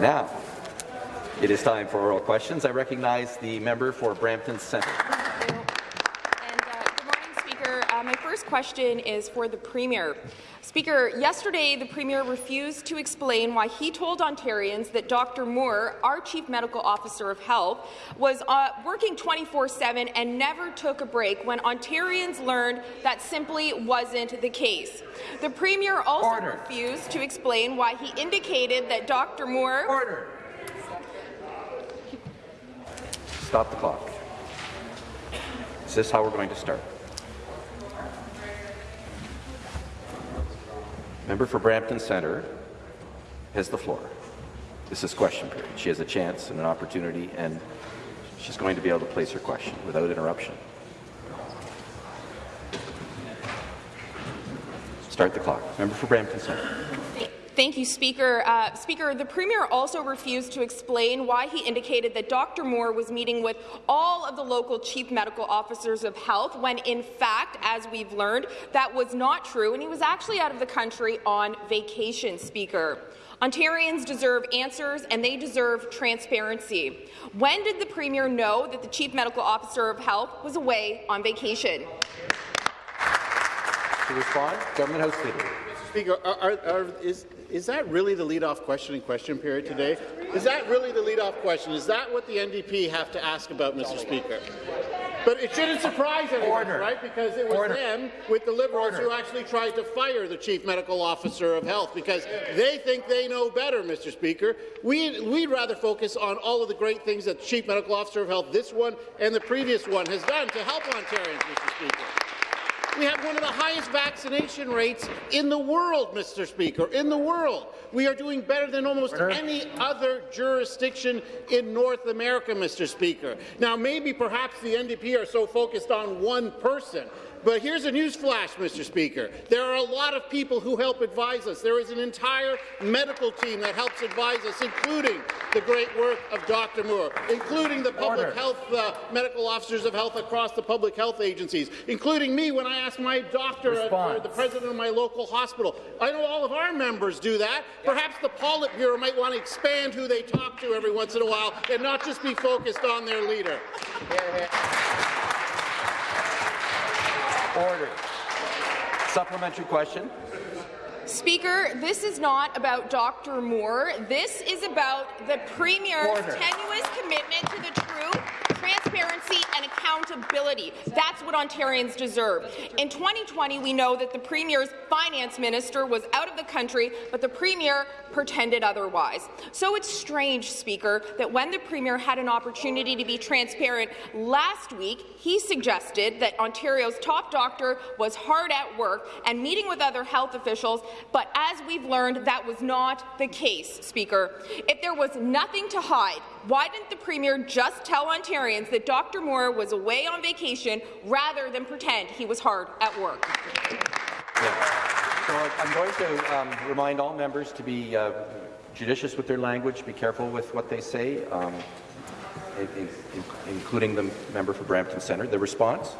Now, it is time for oral questions. I recognize the member for Brampton Centre. Uh, my first question is for the Premier. Speaker, yesterday the Premier refused to explain why he told Ontarians that Dr. Moore, our Chief Medical Officer of Health, was uh, working 24-7 and never took a break when Ontarians learned that simply wasn't the case. The Premier also Order. refused to explain why he indicated that Dr. Moore— Order. Stop the clock. Is this how we're going to start? Member for Brampton Centre has the floor. This is question period. She has a chance and an opportunity, and she's going to be able to place her question without interruption. Start the clock. Member for Brampton Centre. Thank you, Speaker. Uh, Speaker, the Premier also refused to explain why he indicated that Dr. Moore was meeting with all of the local chief medical officers of health, when in fact, as we've learned, that was not true, and he was actually out of the country on vacation, Speaker. Ontarians deserve answers, and they deserve transparency. When did the Premier know that the Chief Medical Officer of Health was away on vacation? To respond, Government House Leader. Speaker, are, are, is, is that really the lead-off question in question period today? Is that really the lead-off question? Is that what the NDP have to ask about, Mr. Speaker? But it shouldn't surprise anyone, Order. right? Because it was Order. them, with the Liberals, Order. who actually tried to fire the Chief Medical Officer of Health because they think they know better, Mr. Speaker. We, we'd rather focus on all of the great things that the Chief Medical Officer of Health, this one and the previous one, has done to help Ontarians, Mr. Speaker. We have one of the highest vaccination rates in the world, Mr. Speaker, in the world. We are doing better than almost Order. any other jurisdiction in North America, Mr. Speaker. Now, maybe perhaps the NDP are so focused on one person, but here's a news flash, Mr. Speaker. There are a lot of people who help advise us. There is an entire medical team that helps advise us, including the great work of Dr. Moore, including the public Order. health uh, medical officers of health across the public health agencies, including me when I ask my doctor, uh, the president of my local hospital. I know all of our members do that. Perhaps the Politburo might want to expand who they talk to every once in a while and not just be focused on their leader. Yeah, yeah. Order. Supplementary question. Speaker, this is not about Dr. Moore. This is about the Premier's Order. tenuous commitment to the truth transparency and accountability. That's what Ontarians deserve. In 2020, we know that the Premier's finance minister was out of the country, but the Premier pretended otherwise. So it's strange, Speaker, that when the Premier had an opportunity to be transparent last week, he suggested that Ontario's top doctor was hard at work and meeting with other health officials, but as we've learned, that was not the case, Speaker. If there was nothing to hide, why didn't the Premier just tell Ontarians that Dr. Moore was away on vacation rather than pretend he was hard at work? Yeah. So I'm going to um, remind all members to be uh, judicious with their language, be careful with what they say, um, in, in, including the member for Brampton Centre. The response?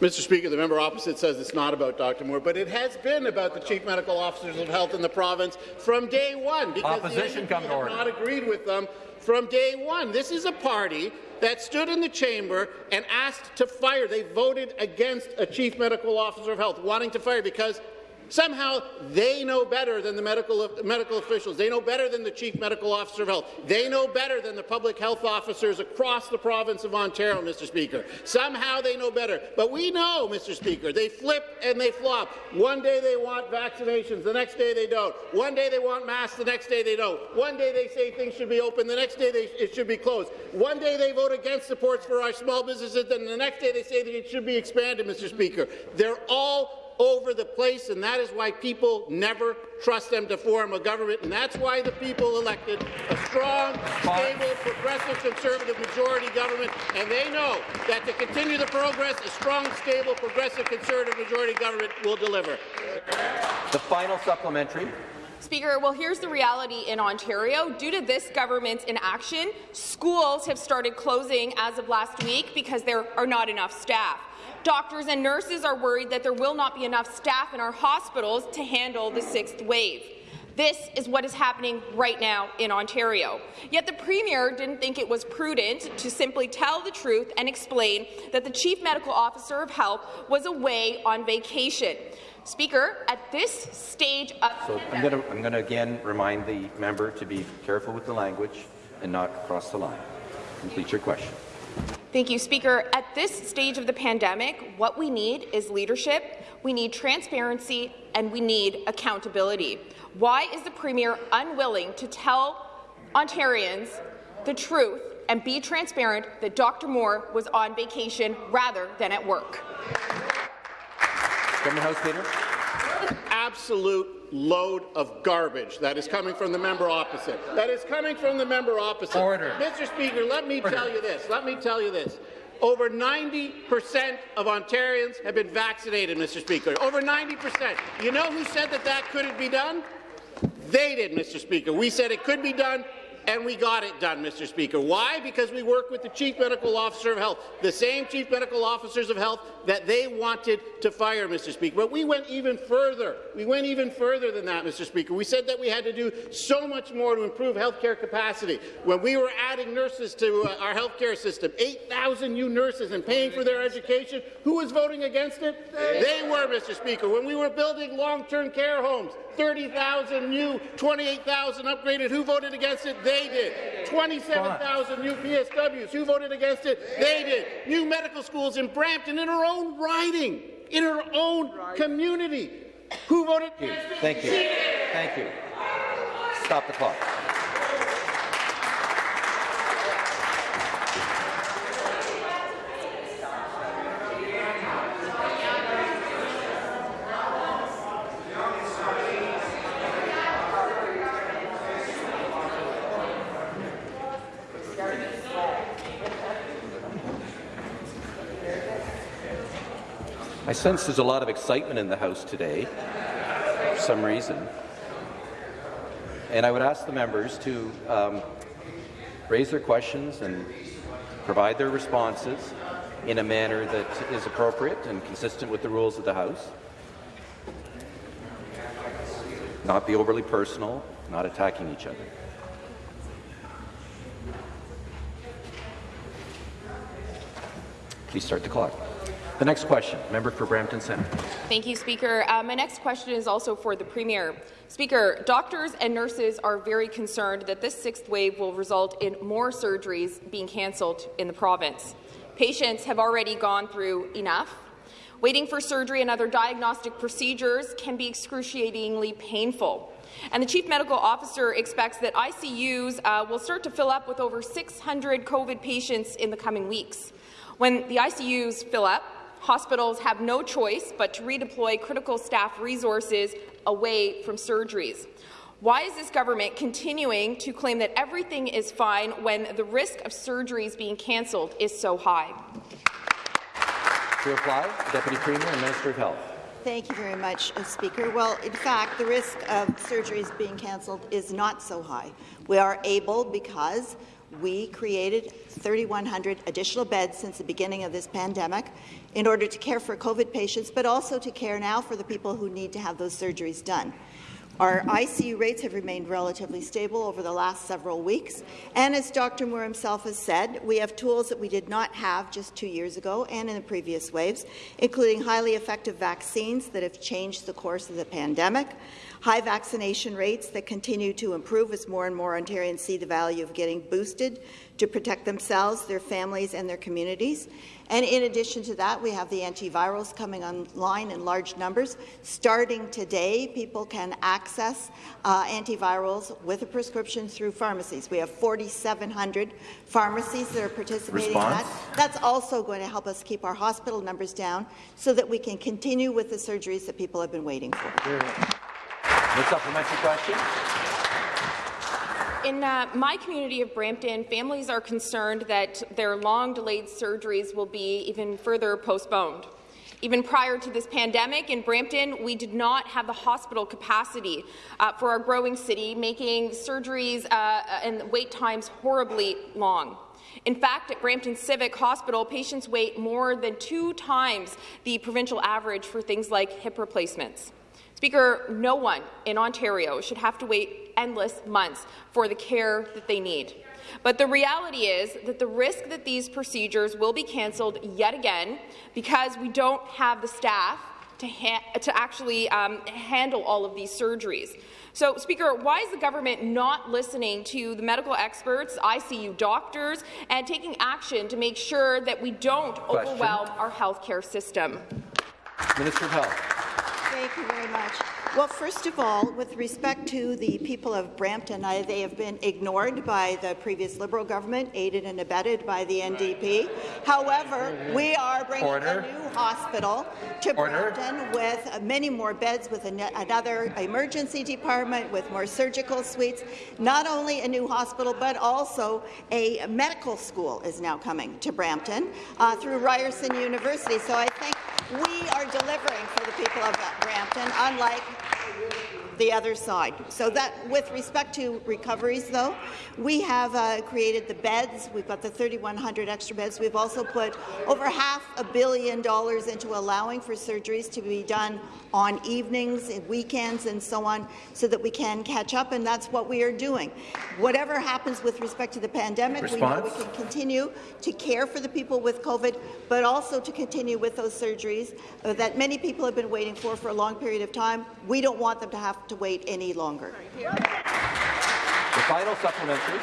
Mr. Speaker, the member opposite says it's not about Dr. Moore, but it has been about the chief medical officers of health in the province from day one because Opposition the NDP have not agreed with them from day one. This is a party that stood in the chamber and asked to fire. They voted against a chief medical officer of health, wanting to fire because Somehow they know better than the medical, medical officials. They know better than the Chief Medical Officer of Health. They know better than the public health officers across the province of Ontario, Mr. Speaker. Somehow they know better. But we know, Mr. Speaker, they flip and they flop. One day they want vaccinations, the next day they don't. One day they want masks, the next day they don't. One day they say things should be open, the next day they, it should be closed. One day they vote against supports for our small businesses, then the next day they say that it should be expanded, Mr. Speaker. They're all over the place, and that is why people never trust them to form a government, and that's why the people elected a strong, stable, progressive, conservative majority government, and they know that to continue the progress, a strong, stable, progressive, conservative majority government will deliver. The final supplementary. Speaker, well, here's the reality in Ontario. Due to this government's inaction, schools have started closing as of last week because there are not enough staff. Doctors and nurses are worried that there will not be enough staff in our hospitals to handle the sixth wave. This is what is happening right now in Ontario. Yet the Premier didn't think it was prudent to simply tell the truth and explain that the Chief Medical Officer of Health was away on vacation. Speaker, at this stage of So I'm going to I'm going to again remind the member to be careful with the language and not cross the line. Complete your question. Thank you, Speaker. At this stage of the pandemic, what we need is leadership, we need transparency, and we need accountability. Why is the Premier unwilling to tell Ontarians the truth and be transparent that Dr. Moore was on vacation rather than at work? Government House Leader. absolute load of garbage that is coming from the member opposite. That is coming from the member opposite. Order. Mr. Speaker, let me tell you this. Let me tell you this. Over 90% of Ontarians have been vaccinated, Mr. Speaker. Over 90%. You know who said that that couldn't be done? They did, Mr. Speaker. We said it could be done, and we got it done, Mr. Speaker. Why? Because we work with the Chief Medical Officer of Health, the same Chief Medical Officers of Health that they wanted to fire, Mr. Speaker. But we went even further. We went even further than that, Mr. Speaker. We said that we had to do so much more to improve healthcare capacity. When we were adding nurses to uh, our healthcare system, 8,000 new nurses and paying for their education, who was voting against it? They were, Mr. Speaker. When we were building long-term care homes, 30,000 new, 28,000 upgraded. Who voted against it? They did. 27,000 new PSWs. Who voted against it? They did. New medical schools in Brampton and our own riding, in her own community. Who voted Thank you. Thank you. Thank you. Stop the clock. I sense there's a lot of excitement in the House today, for some reason. And I would ask the members to um, raise their questions and provide their responses in a manner that is appropriate and consistent with the rules of the House. Not be overly personal, not attacking each other. Please start the clock. The next question, member for Brampton Centre. Thank you, Speaker. Uh, my next question is also for the Premier. Speaker, doctors and nurses are very concerned that this sixth wave will result in more surgeries being cancelled in the province. Patients have already gone through enough. Waiting for surgery and other diagnostic procedures can be excruciatingly painful. And the Chief Medical Officer expects that ICUs uh, will start to fill up with over 600 COVID patients in the coming weeks. When the ICUs fill up, hospitals have no choice but to redeploy critical staff resources away from surgeries. Why is this government continuing to claim that everything is fine when the risk of surgeries being cancelled is so high? To reply, Deputy Premier and Minister of Health. Thank you very much, uh, Speaker. Well, in fact, the risk of surgeries being cancelled is not so high. We are able because we created 3,100 additional beds since the beginning of this pandemic in order to care for COVID patients, but also to care now for the people who need to have those surgeries done. Our ICU rates have remained relatively stable over the last several weeks, and as Dr. Moore himself has said, we have tools that we did not have just two years ago and in the previous waves, including highly effective vaccines that have changed the course of the pandemic, high vaccination rates that continue to improve as more and more Ontarians see the value of getting boosted to protect themselves, their families, and their communities. And in addition to that, we have the antivirals coming online in large numbers. Starting today, people can access uh, antivirals with a prescription through pharmacies. We have 4,700 pharmacies that are participating Response? in that. That's also going to help us keep our hospital numbers down so that we can continue with the surgeries that people have been waiting for. The supplementary question. In uh, my community of Brampton, families are concerned that their long-delayed surgeries will be even further postponed. Even prior to this pandemic in Brampton, we did not have the hospital capacity uh, for our growing city, making surgeries uh, and wait times horribly long. In fact, at Brampton Civic Hospital, patients wait more than two times the provincial average for things like hip replacements. Speaker, no one in Ontario should have to wait endless months for the care that they need. But the reality is that the risk that these procedures will be cancelled yet again because we don't have the staff to, to actually um, handle all of these surgeries. So, Speaker, why is the government not listening to the medical experts, ICU doctors, and taking action to make sure that we don't Question. overwhelm our healthcare system? Minister of Health. Thank you very much. Well, first of all, with respect to the people of Brampton, I, they have been ignored by the previous Liberal government, aided and abetted by the NDP. However, we are bringing Order. a new hospital to Order. Brampton with many more beds, with an another emergency department, with more surgical suites. Not only a new hospital, but also a medical school is now coming to Brampton uh, through Ryerson University. So I think we are delivering for the people of Brampton, unlike the other side. So that, with respect to recoveries, though, we have uh, created the beds. We've got the 3,100 extra beds. We've also put over half a billion dollars into allowing for surgeries to be done on evenings and weekends and so on, so that we can catch up, and that's what we are doing. Whatever happens with respect to the pandemic, Response? we know we can continue to care for the people with COVID, but also to continue with those surgeries uh, that many people have been waiting for for a long period of time. We don't want them to have to wait any longer. The final supplementary.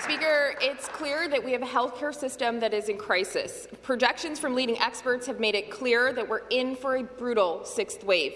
Speaker, it's clear that we have a healthcare system that is in crisis. Projections from leading experts have made it clear that we're in for a brutal sixth wave.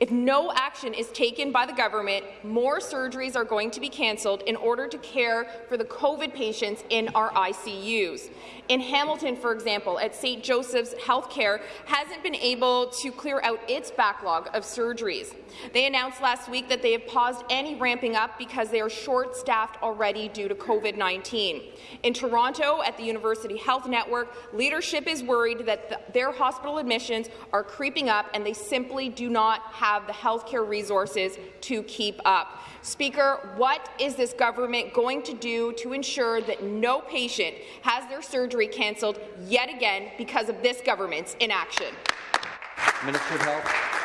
If no action is taken by the government, more surgeries are going to be cancelled in order to care for the COVID patients in our ICUs. In Hamilton, for example, at St. Joseph's Healthcare hasn't been able to clear out its backlog of surgeries. They announced last week that they have paused any ramping up because they are short-staffed already due to COVID-19. In Toronto, at the University Health Network, leadership is worried that the, their hospital admissions are creeping up and they simply do not have the healthcare resources to keep up. Speaker, what is this government going to do to ensure that no patient has their surgery cancelled yet again because of this government's inaction? Minister of Health.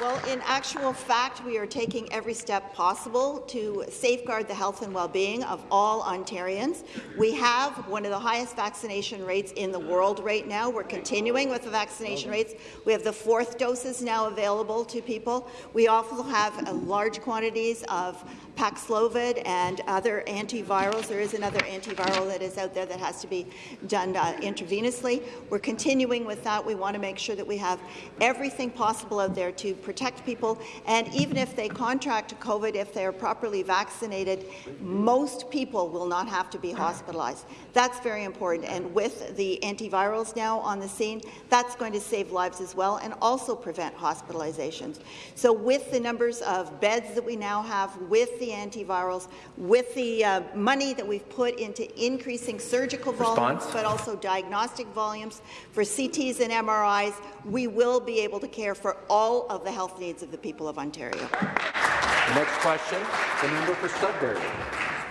Well, in actual fact, we are taking every step possible to safeguard the health and well-being of all Ontarians. We have one of the highest vaccination rates in the world right now. We're continuing with the vaccination rates. We have the fourth doses now available to people. We also have large quantities of Paxlovid and other antivirals. There is another antiviral that is out there that has to be done uh, intravenously. We're continuing with that. We want to make sure that we have everything possible out there to protect people. And even if they contract COVID, if they are properly vaccinated, most people will not have to be hospitalized. That's very important. And with the antivirals now on the scene, that's going to save lives as well and also prevent hospitalizations. So with the numbers of beds that we now have, with the antivirals, with the uh, money that we've put into increasing surgical volumes, but also diagnostic volumes for CTs and MRIs, we will be able to care for all of the health needs of the people of Ontario. The next question, the member for Sudbury.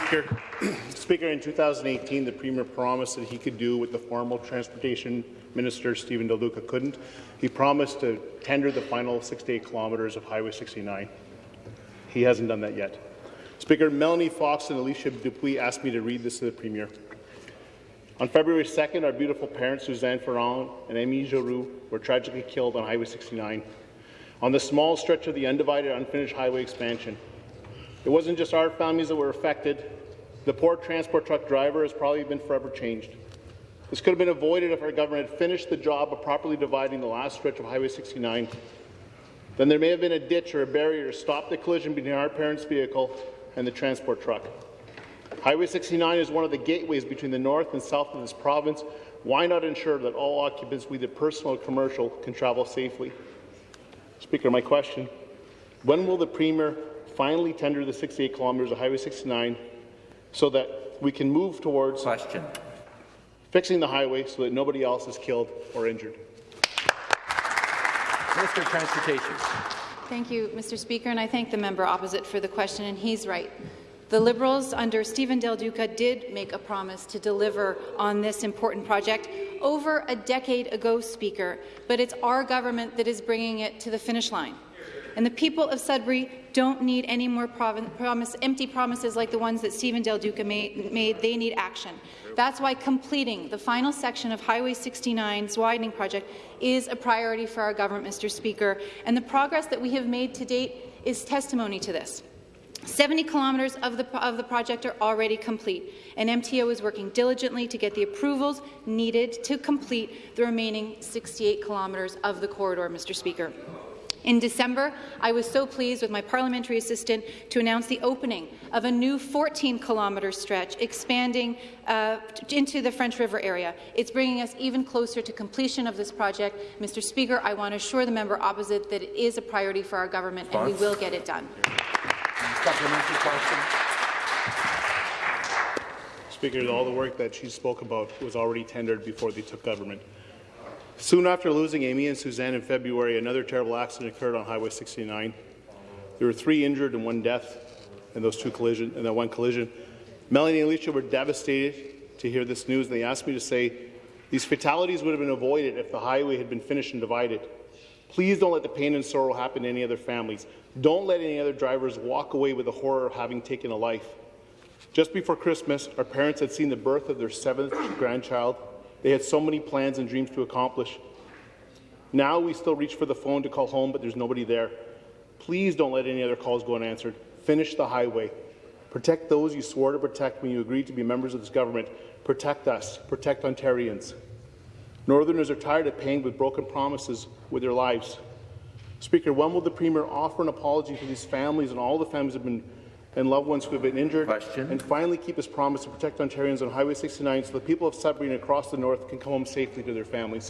Speaker, Speaker, in 2018, the Premier promised that he could do what the former Transportation Minister Stephen Del Duca couldn't. He promised to tender the final 68 kilometres of Highway 69. He hasn't done that yet. Speaker, Melanie Fox and Alicia Dupuis asked me to read this to the Premier. On February 2nd, our beautiful parents, Suzanne Ferrand and Amy Giroux, were tragically killed on Highway 69 on the small stretch of the undivided, unfinished highway expansion. It wasn't just our families that were affected. The poor transport truck driver has probably been forever changed. This could have been avoided if our government had finished the job of properly dividing the last stretch of Highway 69. Then there may have been a ditch or a barrier to stop the collision between our parents' vehicle and the transport truck. Highway 69 is one of the gateways between the north and south of this province. Why not ensure that all occupants, whether personal or commercial, can travel safely? Speaker, my question, when will the Premier finally tender the 68 kilometres of Highway 69 so that we can move towards question. fixing the highway so that nobody else is killed or injured? Minister of Transportation. Thank you, Mr. Speaker, and I thank the member opposite for the question, and he's right. The Liberals under Stephen Del Duca did make a promise to deliver on this important project over a decade ago, Speaker, but it's our government that is bringing it to the finish line. And the people of Sudbury don't need any more promise, empty promises like the ones that Stephen Del Duca made, made. They need action. That's why completing the final section of Highway 69's widening project is a priority for our government, Mr. Speaker, and the progress that we have made to date is testimony to this. 70 kilometres of the, of the project are already complete, and MTO is working diligently to get the approvals needed to complete the remaining 68 kilometres of the corridor, Mr. Speaker. In December, I was so pleased with my parliamentary assistant to announce the opening of a new 14-kilometre stretch expanding uh, into the French River area. It's bringing us even closer to completion of this project. Mr. Speaker, I want to assure the member opposite that it is a priority for our government and we will get it done. Supplementary question. Speaker, all the work that she spoke about was already tendered before they took government. Soon after losing Amy and Suzanne in February, another terrible accident occurred on Highway 69. There were three injured and one death in those two collision in that one collision. Melanie and Alicia were devastated to hear this news, and they asked me to say these fatalities would have been avoided if the highway had been finished and divided. Please don't let the pain and sorrow happen to any other families. Don't let any other drivers walk away with the horror of having taken a life. Just before Christmas, our parents had seen the birth of their seventh grandchild they had so many plans and dreams to accomplish. Now we still reach for the phone to call home, but there's nobody there. Please don't let any other calls go unanswered. Finish the highway. Protect those you swore to protect when you agreed to be members of this government. Protect us. Protect Ontarians. Northerners are tired of paying with broken promises with their lives. Speaker, when will the Premier offer an apology to these families and all the families have been and loved ones who have been injured, Question. and finally keep his promise to protect Ontarians on Highway 69 so the people of Sudbury and across the north can come home safely to their families.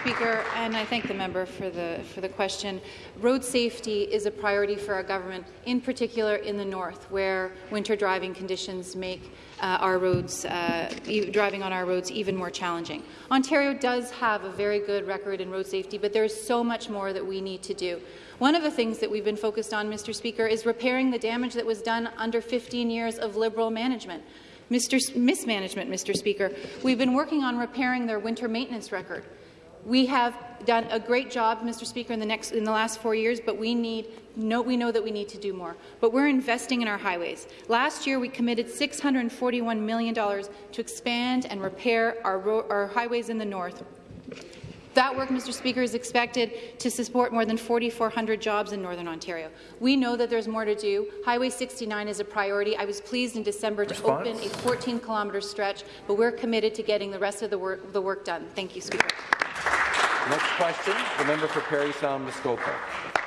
Speaker, and I thank the member for the for the question. Road safety is a priority for our government, in particular in the north, where winter driving conditions make uh, our roads, uh, driving on our roads, even more challenging. Ontario does have a very good record in road safety, but there is so much more that we need to do. One of the things that we've been focused on, Mr. Speaker, is repairing the damage that was done under 15 years of Liberal management. Mr. Mismanagement, Mr. Speaker. We've been working on repairing their winter maintenance record. We have done a great job, Mr. Speaker, in the next in the last four years, but we need no, we know that we need to do more. But we're investing in our highways. Last year, we committed $641 million to expand and repair our, our highways in the north. That work, Mr. Speaker, is expected to support more than 4,400 jobs in Northern Ontario. We know that there's more to do. Highway 69 is a priority. I was pleased in December to Response? open a 14-kilometre stretch, but we're committed to getting the rest of the work, the work done. Thank you, Speaker. Next question, the member for Parry Sound Muskoka.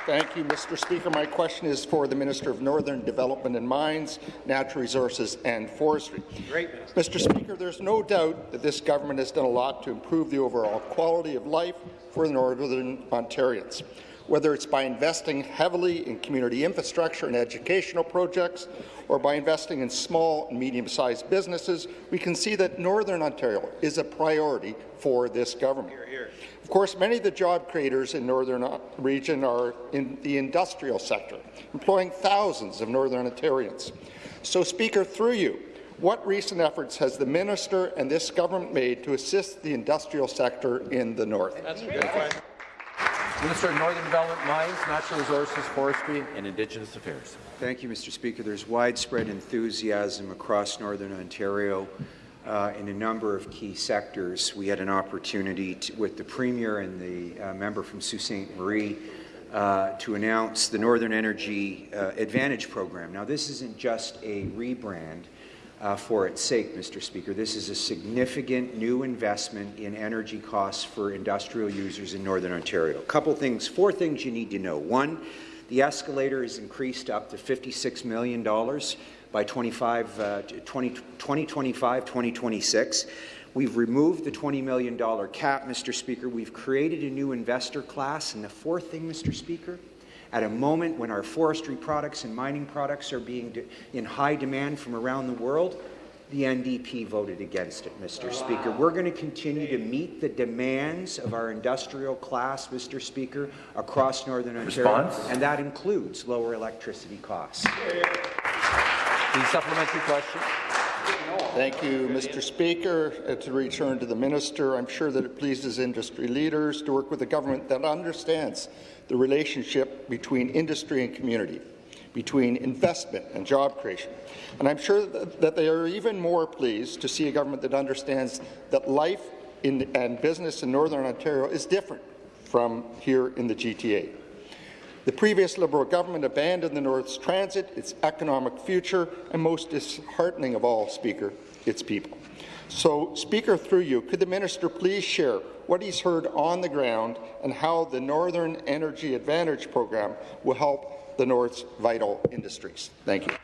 Thank you, Mr. Speaker. My question is for the Minister of Northern Development and Mines, Natural Resources and Forestry. Great. Mr. Speaker, there's no doubt that this government has done a lot to improve the overall quality of life for Northern Ontarians. Whether it's by investing heavily in community infrastructure and educational projects, or by investing in small and medium-sized businesses, we can see that Northern Ontario is a priority for this government. Hear, hear. Of course, many of the job creators in Northern uh, region are in the industrial sector, employing thousands of Northern Ontarians. So, Speaker, through you, what recent efforts has the minister and this government made to assist the industrial sector in the north? That's a good question. Minister of Northern Development, Mines, Natural Resources, Forestry and Indigenous Affairs. Thank you, Mr. Speaker. There's widespread enthusiasm across Northern Ontario uh, in a number of key sectors. We had an opportunity to, with the Premier and the uh, member from Sault Ste. Marie uh, to announce the Northern Energy uh, Advantage Program. Now, this isn't just a rebrand uh, for its sake, Mr. Speaker. This is a significant new investment in energy costs for industrial users in Northern Ontario. A couple things, four things you need to know. One, the escalator is increased up to $56 million by 25, uh, 20, 2025, 2026. We've removed the $20 million cap, Mr. Speaker. We've created a new investor class. And the fourth thing, Mr. Speaker, at a moment when our forestry products and mining products are being in high demand from around the world, the NDP voted against it, Mr. Speaker. We're going to continue to meet the demands of our industrial class, Mr. Speaker, across Northern Ontario, Response? and that includes lower electricity costs. The supplementary question. Thank you, Mr. Speaker. Uh, to return to the minister, I'm sure that it pleases industry leaders to work with a government that understands the relationship between industry and community, between investment and job creation. And I'm sure that, they are even more pleased to see a government that understands that life in, and business in Northern Ontario is different from here in the GTA. The previous Liberal government abandoned the North's transit, its economic future, and most disheartening of all, Speaker, its people. So, Speaker, through you, could the minister please share what he's heard on the ground and how the Northern Energy Advantage program will help the North's vital industries? Thank you.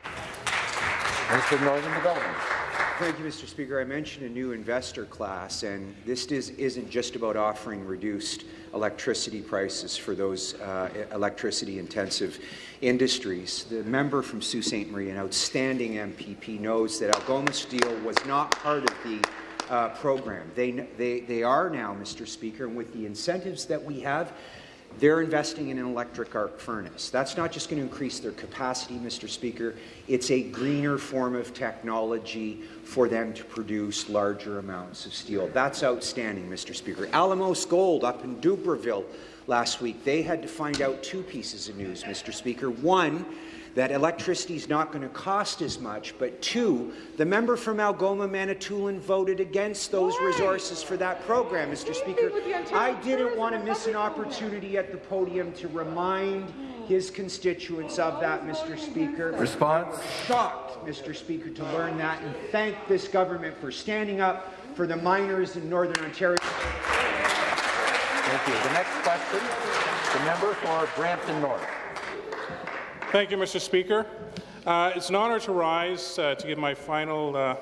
Northern Development. Thank you, Mr. Speaker. I mentioned a new investor class, and this is, isn't just about offering reduced electricity prices for those uh, electricity-intensive industries. The member from Sault Ste. Marie, an outstanding MPP, knows that Algoma Steel was not part of the uh, program. They, they, they are now, Mr. Speaker, and with the incentives that we have, they're investing in an electric arc furnace. That's not just going to increase their capacity, Mr. Speaker. It's a greener form of technology for them to produce larger amounts of steel. That's outstanding, Mr. Speaker. Alamos Gold up in Dubreuilville last week, they had to find out two pieces of news, Mr. Speaker. One, that electricity is not going to cost as much, but two, the member from Algoma Manitoulin voted against those Why? resources for that program, Mr. Speaker. I didn't want to miss an opportunity at the podium to remind his constituents of that, Mr. Speaker. Response? Shocked, Mr. Speaker, to learn that and thank this government for standing up for the miners in Northern Ontario. Thank you. The next question, the member for Brampton North. Thank you, Mr. Speaker. Uh, it's an honour to rise uh, to give my final uh,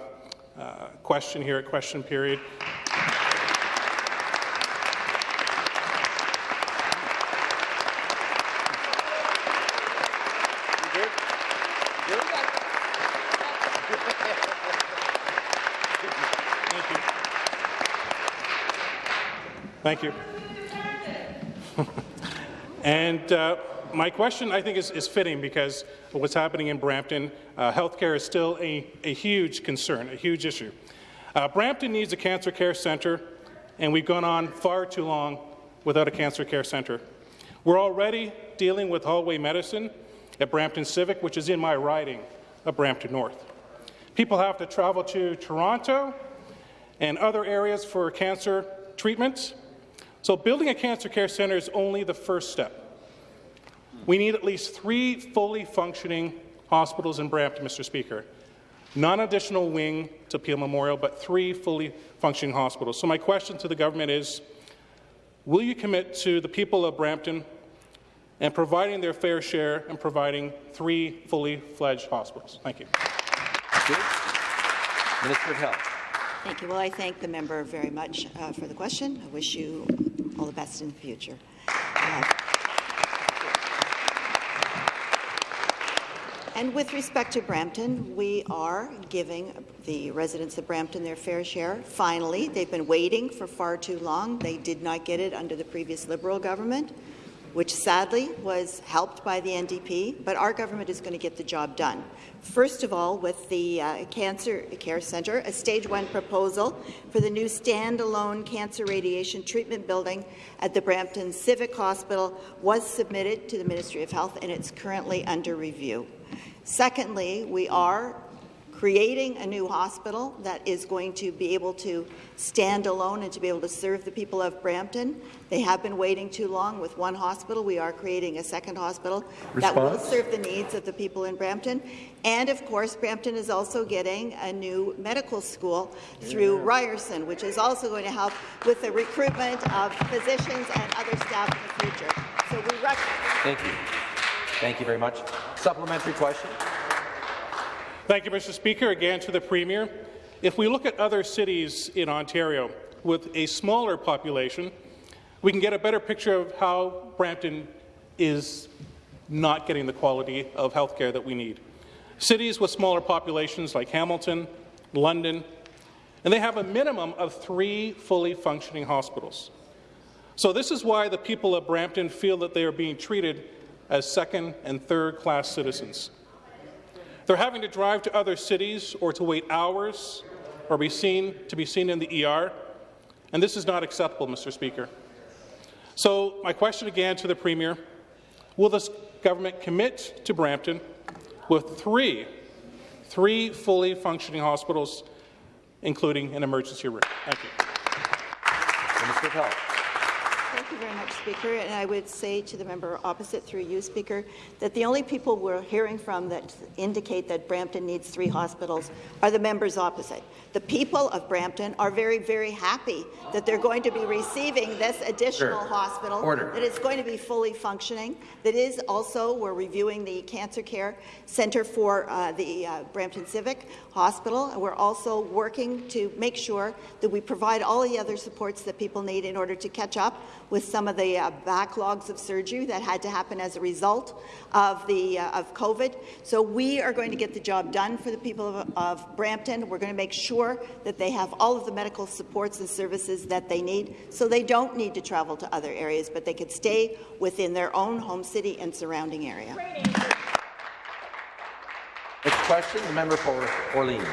uh question here at question period. Thank you. and uh, my question, I think, is, is, fitting because what's happening in Brampton. Uh, healthcare is still a, a, huge concern, a huge issue. Uh, Brampton needs a cancer care centre, and we've gone on far too long without a cancer care centre. We're already dealing with hallway medicine at Brampton Civic, which is in my riding of Brampton North. People have to travel to Toronto and other areas for cancer treatments. So building a cancer care centre is only the first step. We need at least three fully functioning hospitals in Brampton, Mr. Speaker. Not an additional wing to Peel Memorial, but three fully functioning hospitals. So my question to the government is, will you commit to the people of Brampton and providing their fair share and providing three fully fledged hospitals? Thank you. Thank you. Minister of Health. Thank you. Well, I thank the member very much uh, for the question. I wish you all the best in the future. Uh, And with respect to Brampton, we are giving the residents of Brampton their fair share. Finally, they've been waiting for far too long. They did not get it under the previous Liberal government, which sadly was helped by the NDP, but our government is going to get the job done. First of all, with the uh, Cancer Care Centre, a stage one proposal for the new standalone cancer radiation treatment building at the Brampton Civic Hospital was submitted to the Ministry of Health and it's currently under review. Secondly, we are creating a new hospital that is going to be able to stand alone and to be able to serve the people of Brampton. They have been waiting too long with one hospital. We are creating a second hospital Response? that will serve the needs of the people in Brampton. And of course, Brampton is also getting a new medical school through yeah. Ryerson, which is also going to help with the recruitment of physicians and other staff in the future. So we Thank you. Thank you very much. Supplementary question. Thank you, Mr. Speaker. Again to the Premier. If we look at other cities in Ontario with a smaller population, we can get a better picture of how Brampton is not getting the quality of health care that we need. Cities with smaller populations like Hamilton, London, and they have a minimum of three fully functioning hospitals. So this is why the people of Brampton feel that they are being treated as second and third class citizens. They're having to drive to other cities or to wait hours or be seen to be seen in the ER, and this is not acceptable, Mr. Speaker. So my question again to the Premier, will this government commit to Brampton with three, three fully functioning hospitals, including an emergency room? Thank you. Minister of Health. Thank you very much, Speaker. And I would say to the member opposite, through you, Speaker, that the only people we're hearing from that indicate that Brampton needs three hospitals are the members opposite. The people of Brampton are very, very happy that they're going to be receiving this additional Order. hospital, Order. that it's going to be fully functioning, that is also, we're reviewing the cancer care center for uh, the uh, Brampton Civic Hospital, and we're also working to make sure that we provide all the other supports that people need in order to catch up with some of the uh, backlogs of surgery that had to happen as a result of the uh, of COVID. So we are going to get the job done for the people of, of Brampton. We're going to make sure that they have all of the medical supports and services that they need, so they don't need to travel to other areas, but they could stay within their own home city and surrounding area. Next question, the member for Orleans.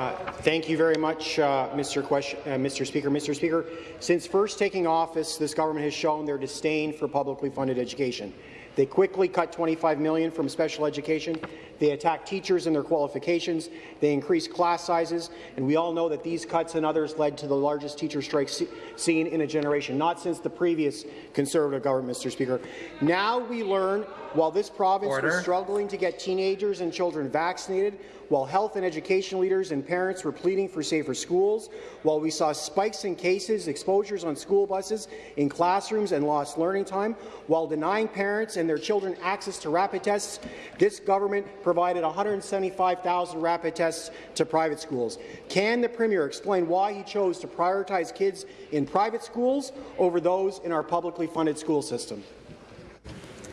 Uh, thank you very much, uh, Mr. Question, uh, Mr. Speaker. Mr. Speaker, since first taking office, this government has shown their disdain for publicly funded education. They quickly cut 25 million from special education. They attack teachers and their qualifications. They increase class sizes. And we all know that these cuts and others led to the largest teacher strike se seen in a generation, not since the previous Conservative government, Mr. Speaker. Now we learn, while this province Order. was struggling to get teenagers and children vaccinated, while health and education leaders and parents were pleading for safer schools, while we saw spikes in cases, exposures on school buses, in classrooms and lost learning time, while denying parents and their children access to rapid tests, this government provided 175,000 rapid tests to private schools. Can the Premier explain why he chose to prioritize kids in private schools over those in our publicly funded school system?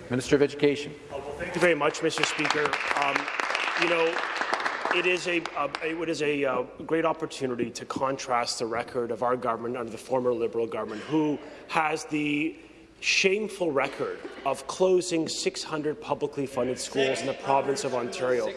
Minister of Education. Well, thank you very much, Mr. Speaker. Um, you know, it is a, uh, it is a uh, great opportunity to contrast the record of our government under the former Liberal government, who has the shameful record of closing 600 publicly funded schools in the province of Ontario.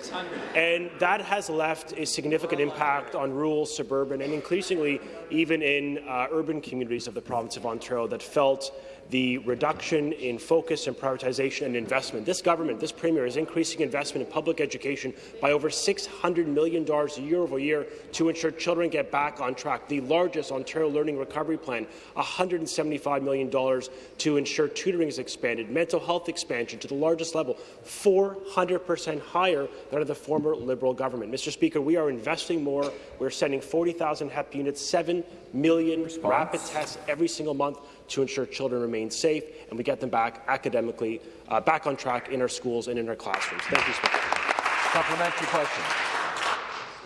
And that has left a significant impact on rural, suburban, and increasingly even in uh, urban communities of the province of Ontario that felt the reduction in focus and prioritization and investment. This government, this premier, is increasing investment in public education by over $600 million a year over a year to ensure children get back on track. The largest Ontario Learning Recovery Plan, $175 million to ensure tutoring is expanded, mental health expansion to the largest level, 400% higher than under the former Liberal government. Mr. Speaker, we are investing more. We're sending 40,000 HEPA units, 7 million rapid tests every single month to ensure children remain safe and we get them back academically, uh, back on track in our schools and in our classrooms. Thank you, Speaker. Supplementary question.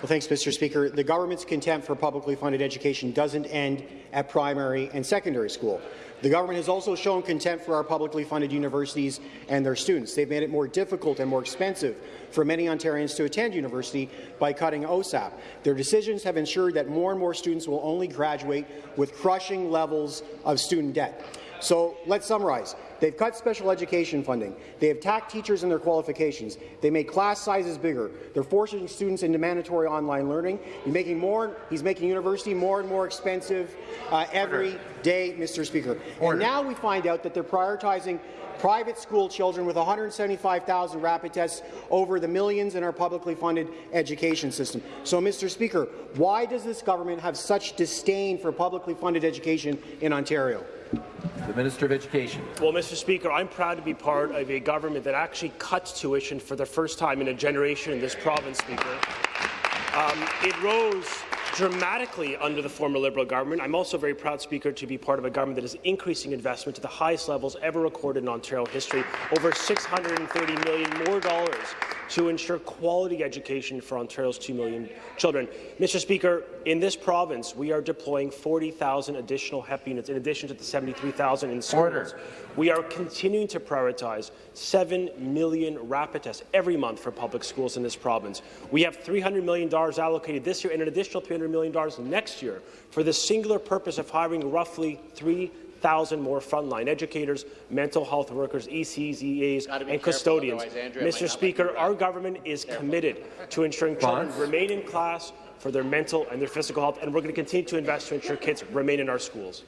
Well, thanks, Mr. Speaker. The government's contempt for publicly funded education doesn't end at primary and secondary school. The government has also shown contempt for our publicly funded universities and their students. They've made it more difficult and more expensive for many Ontarians to attend university by cutting OSAP. Their decisions have ensured that more and more students will only graduate with crushing levels of student debt. So let's summarize. They've cut special education funding. They have attacked teachers and their qualifications. They make class sizes bigger. They're forcing students into mandatory online learning. He's making more. He's making university more and more expensive uh, every day, Mr. Speaker. Order. And now we find out that they're prioritizing private school children with 175,000 rapid tests over the millions in our publicly funded education system. So, Mr. Speaker, why does this government have such disdain for publicly funded education in Ontario? The Minister of Education. Well, Mr. Speaker, I'm proud to be part of a government that actually cuts tuition for the first time in a generation in this province, Speaker. Um, it rose dramatically under the former Liberal government. I'm also very proud, Speaker, to be part of a government that is increasing investment to the highest levels ever recorded in Ontario history, over 630 million more dollars to ensure quality education for Ontario's 2 million children. Mr. Speaker, in this province, we are deploying 40,000 additional HEPA units in addition to the 73,000 in schools. Order. We are continuing to prioritize 7 million rapid tests every month for public schools in this province. We have $300 million allocated this year and an additional $300 million next year for the singular purpose of hiring roughly 3 100,000 more frontline educators, mental health workers, ECs, EAs, and custodians. otherwise Mr. Speaker, our government is committed to ensuring children remain in class for their mental and their physical health, and we're going to continue to invest to ensure kids remain in our schools.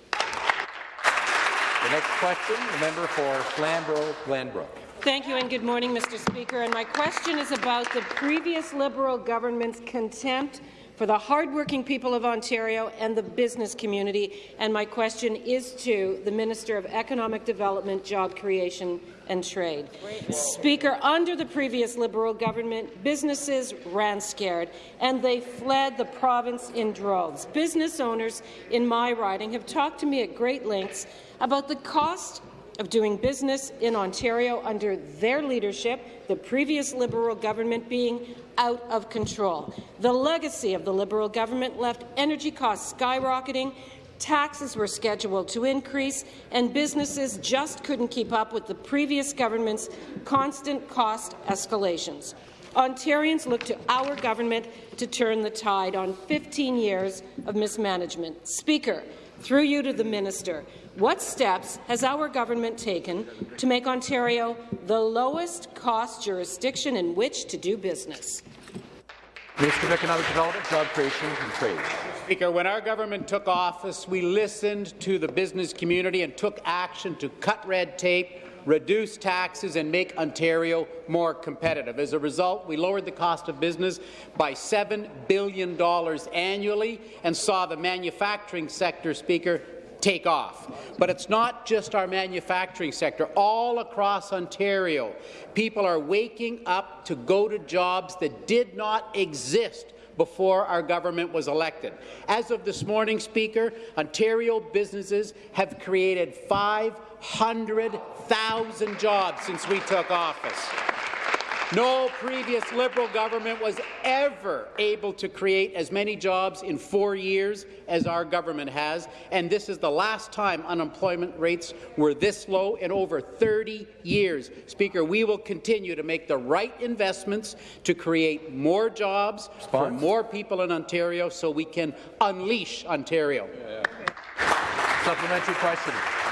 The next question, the member for Flamborough-Glanbrook. Thank you and good morning, Mr. Speaker. And my question is about the previous Liberal government's contempt for the hardworking people of Ontario and the business community. And my question is to the Minister of Economic Development, Job Creation and Trade. Speaker, under the previous Liberal government, businesses ran scared and they fled the province in droves. Business owners in my riding have talked to me at great lengths about the cost of doing business in Ontario under their leadership, the previous Liberal government being out of control. The legacy of the Liberal government left energy costs skyrocketing, taxes were scheduled to increase, and businesses just couldn't keep up with the previous government's constant cost escalations. Ontarians look to our government to turn the tide on 15 years of mismanagement. Speaker, through you to the minister, what steps has our government taken to make Ontario the lowest cost jurisdiction in which to do business? Minister of Economic Development, Job Creation and Trade. Speaker, when our government took office, we listened to the business community and took action to cut red tape, reduce taxes and make Ontario more competitive. As a result, we lowered the cost of business by $7 billion annually and saw the manufacturing sector, Speaker, take off. But it's not just our manufacturing sector. All across Ontario, people are waking up to go to jobs that did not exist before our government was elected. As of this morning, Speaker, Ontario businesses have created 500,000 jobs since we took office. No previous Liberal government was ever able to create as many jobs in four years as our government has, and this is the last time unemployment rates were this low in over 30 years. Speaker, we will continue to make the right investments to create more jobs Response? for more people in Ontario so we can unleash Ontario. Yeah. Supplementary question.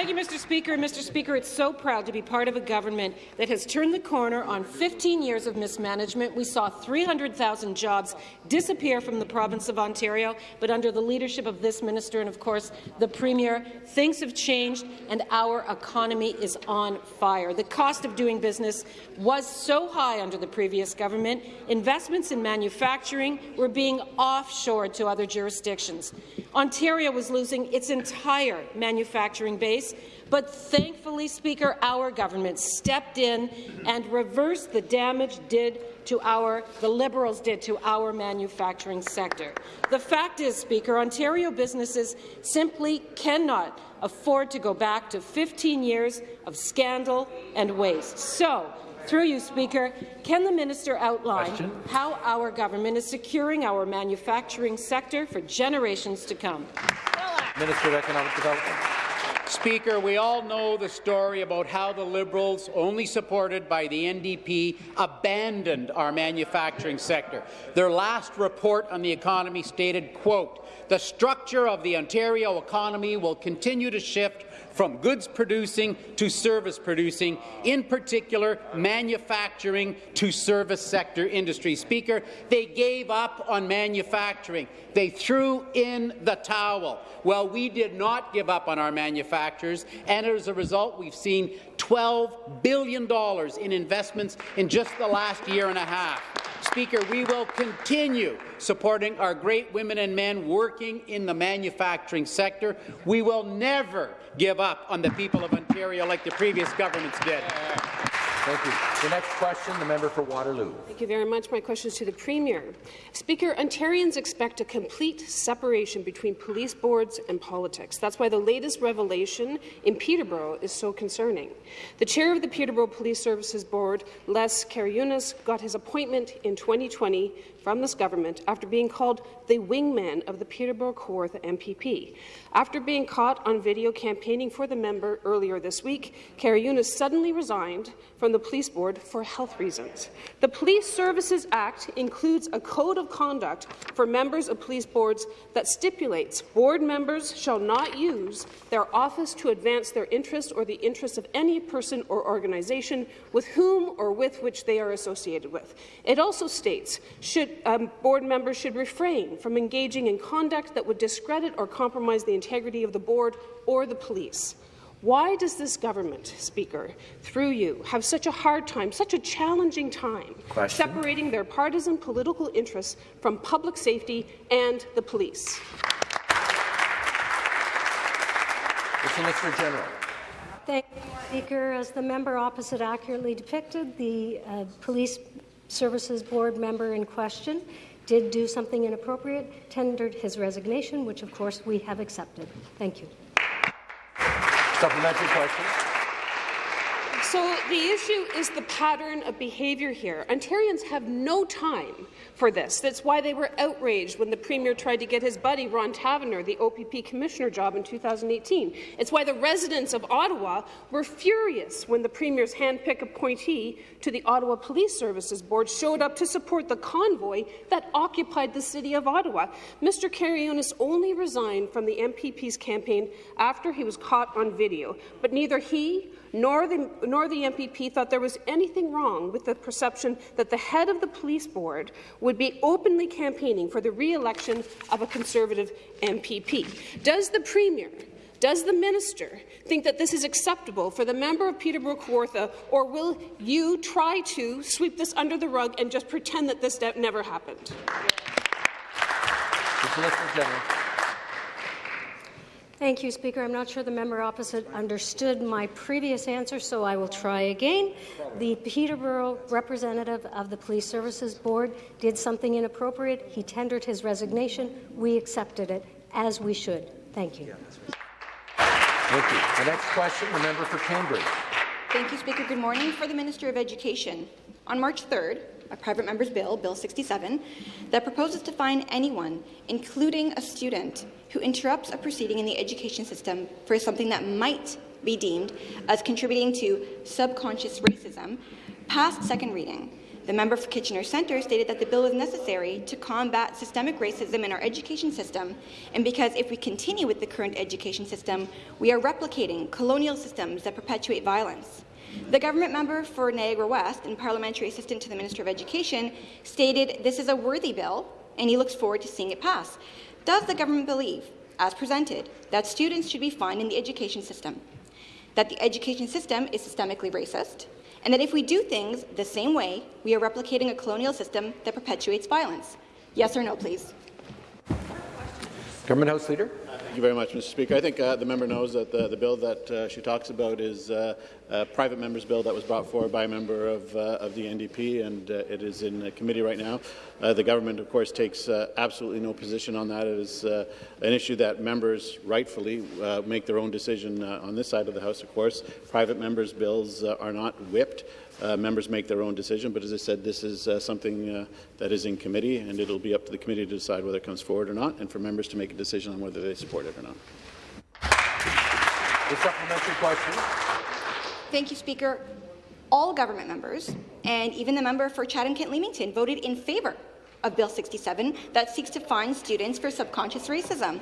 Thank you, Mr. Speaker. Mr. Speaker, it's so proud to be part of a government that has turned the corner on 15 years of mismanagement. We saw 300,000 jobs disappear from the province of Ontario, but under the leadership of this minister and, of course, the Premier, things have changed and our economy is on fire. The cost of doing business was so high under the previous government, investments in manufacturing were being offshored to other jurisdictions. Ontario was losing its entire manufacturing base, but thankfully, Speaker, our government stepped in and reversed the damage did to our, the Liberals did to our manufacturing sector. The fact is, Speaker, Ontario businesses simply cannot afford to go back to 15 years of scandal and waste. So, through you, Speaker, can the minister outline Question? how our government is securing our manufacturing sector for generations to come? Minister of Economic Development. Speaker, we all know the story about how the Liberals, only supported by the NDP, abandoned our manufacturing sector. Their last report on the economy stated, quote, the structure of the Ontario economy will continue to shift from goods producing to service producing, in particular manufacturing to service sector industry. Speaker, they gave up on manufacturing. They threw in the towel. Well, we did not give up on our manufacturers, and as a result, we've seen $12 billion in investments in just the last year and a half. Speaker, we will continue supporting our great women and men working in the manufacturing sector. We will never give up on the people of Ontario like the previous governments did. Thank you. The next question, the member for Waterloo. Thank you very much. My question is to the Premier. Speaker, Ontarians expect a complete separation between police boards and politics. That's why the latest revelation in Peterborough is so concerning. The chair of the Peterborough Police Services Board, Les Karyunas, got his appointment in 2020 from this government after being called the wingman of the Peterborough Kawartha MPP. After being caught on video campaigning for the member earlier this week, Karyunas suddenly resigned from the Police Board for health reasons. The Police Services Act includes a code of conduct for members of police boards that stipulates board members shall not use their office to advance their interest or the interest of any person or organization with whom or with which they are associated with. It also states should, um, board members should refrain from engaging in conduct that would discredit or compromise the integrity of the board or the police. Why does this government, Speaker, through you, have such a hard time, such a challenging time, Question. separating their partisan political interests from public safety and the police? The Solicitor General. Thank you, Speaker. As the member opposite accurately depicted, the uh, Police Services Board member in question did do something inappropriate, tendered his resignation, which of course we have accepted. Thank you. Supplementary question. So the issue is the pattern of behaviour here. Ontarians have no time for this. That's why they were outraged when the Premier tried to get his buddy Ron Taverner the OPP Commissioner job in 2018. It's why the residents of Ottawa were furious when the Premier's hand-picked appointee to the Ottawa Police Services Board showed up to support the convoy that occupied the city of Ottawa. Mr. Carrionis only resigned from the MPP's campaign after he was caught on video, but neither he nor the, nor the MPP thought there was anything wrong with the perception that the head of the police board would be openly campaigning for the re-election of a Conservative MPP. Does the Premier does the minister think that this is acceptable for the member of Peterborough Kawartha, or will you try to sweep this under the rug and just pretend that this never happened? The Solicitor General. Thank you, Speaker. I'm not sure the member opposite understood my previous answer, so I will try again. The Peterborough representative of the Police Services Board did something inappropriate. He tendered his resignation. We accepted it, as we should. Thank you. Thank you. The next question, the member for Cambridge. Thank you, Speaker. Good morning. For the Minister of Education, on March 3rd, a private member's bill, Bill 67, that proposes to fine anyone, including a student, who interrupts a proceeding in the education system for something that might be deemed as contributing to subconscious racism, passed second reading. The member for Kitchener Centre stated that the bill is necessary to combat systemic racism in our education system, and because if we continue with the current education system, we are replicating colonial systems that perpetuate violence. The government member for Niagara West and parliamentary assistant to the Minister of Education stated this is a worthy bill, and he looks forward to seeing it pass. Does the government believe, as presented, that students should be fined in the education system, that the education system is systemically racist, and that if we do things the same way, we are replicating a colonial system that perpetuates violence? Yes or no, please. Government House Leader. Thank you very much, Mr. Speaker. I think uh, the member knows that the, the bill that uh, she talks about is uh, a private member's bill that was brought forward by a member of, uh, of the NDP, and uh, it is in committee right now. Uh, the government, of course, takes absolutely no position on that. It is an issue that members rightfully make their own decision on this side of the House, of course. Private members' bills are not whipped. Uh, members make their own decision, but as I said, this is uh, something uh, that is in committee, and it'll be up to the committee to decide whether it comes forward or not, and for members to make a decision on whether they support it or not. The supplementary question. Thank you, Speaker. All government members, and even the member for Chatham-Kent-Leamington, voted in favour of Bill 67 that seeks to fine students for subconscious racism.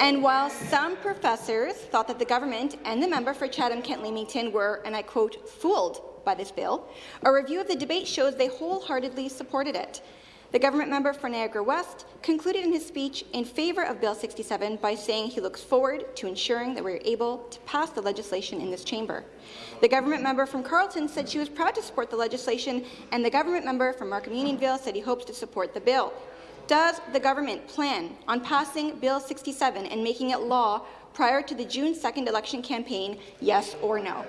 And while some professors thought that the government and the member for Chatham-Kent-Leamington were, and I quote, fooled by this bill, a review of the debate shows they wholeheartedly supported it. The government member for Niagara West concluded in his speech in favour of Bill 67 by saying he looks forward to ensuring that we are able to pass the legislation in this chamber. The government member from Carleton said she was proud to support the legislation, and the government member from Markham Unionville said he hopes to support the bill. Does the government plan on passing Bill 67 and making it law prior to the June 2nd election campaign, yes or no?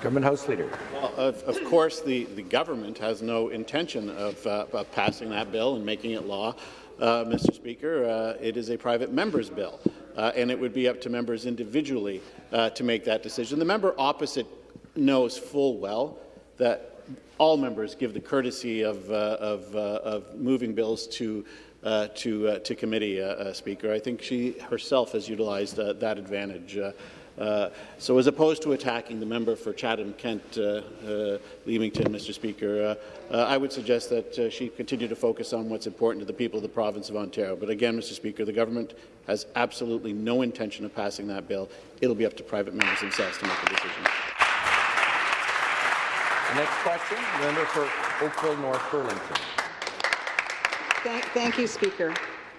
Government House Leader. Well, of, of, course, the, the government has no intention of, uh, of passing that bill and making it law. Uh, Mr. Speaker, uh, it is a private member's bill, uh, and it would be up to members individually uh, to make that decision. The member opposite knows full well that all members give the courtesy of, uh, of, of moving bills to uh, to, uh, to committee, uh, Speaker. I think she herself has utilized that advantage Uh, so as opposed to attacking the member for Chatham-Kent uh, uh, Leamington, Mr. Speaker, uh, uh, I would suggest that uh, she continue to focus on what's important to the people of the province of Ontario. But again, Mr. Speaker, the government has absolutely no intention of passing that bill. It'll be up to private members themselves to make the decision. The next question, the member for Oakville North Burlington. Thank, thank you, Speaker.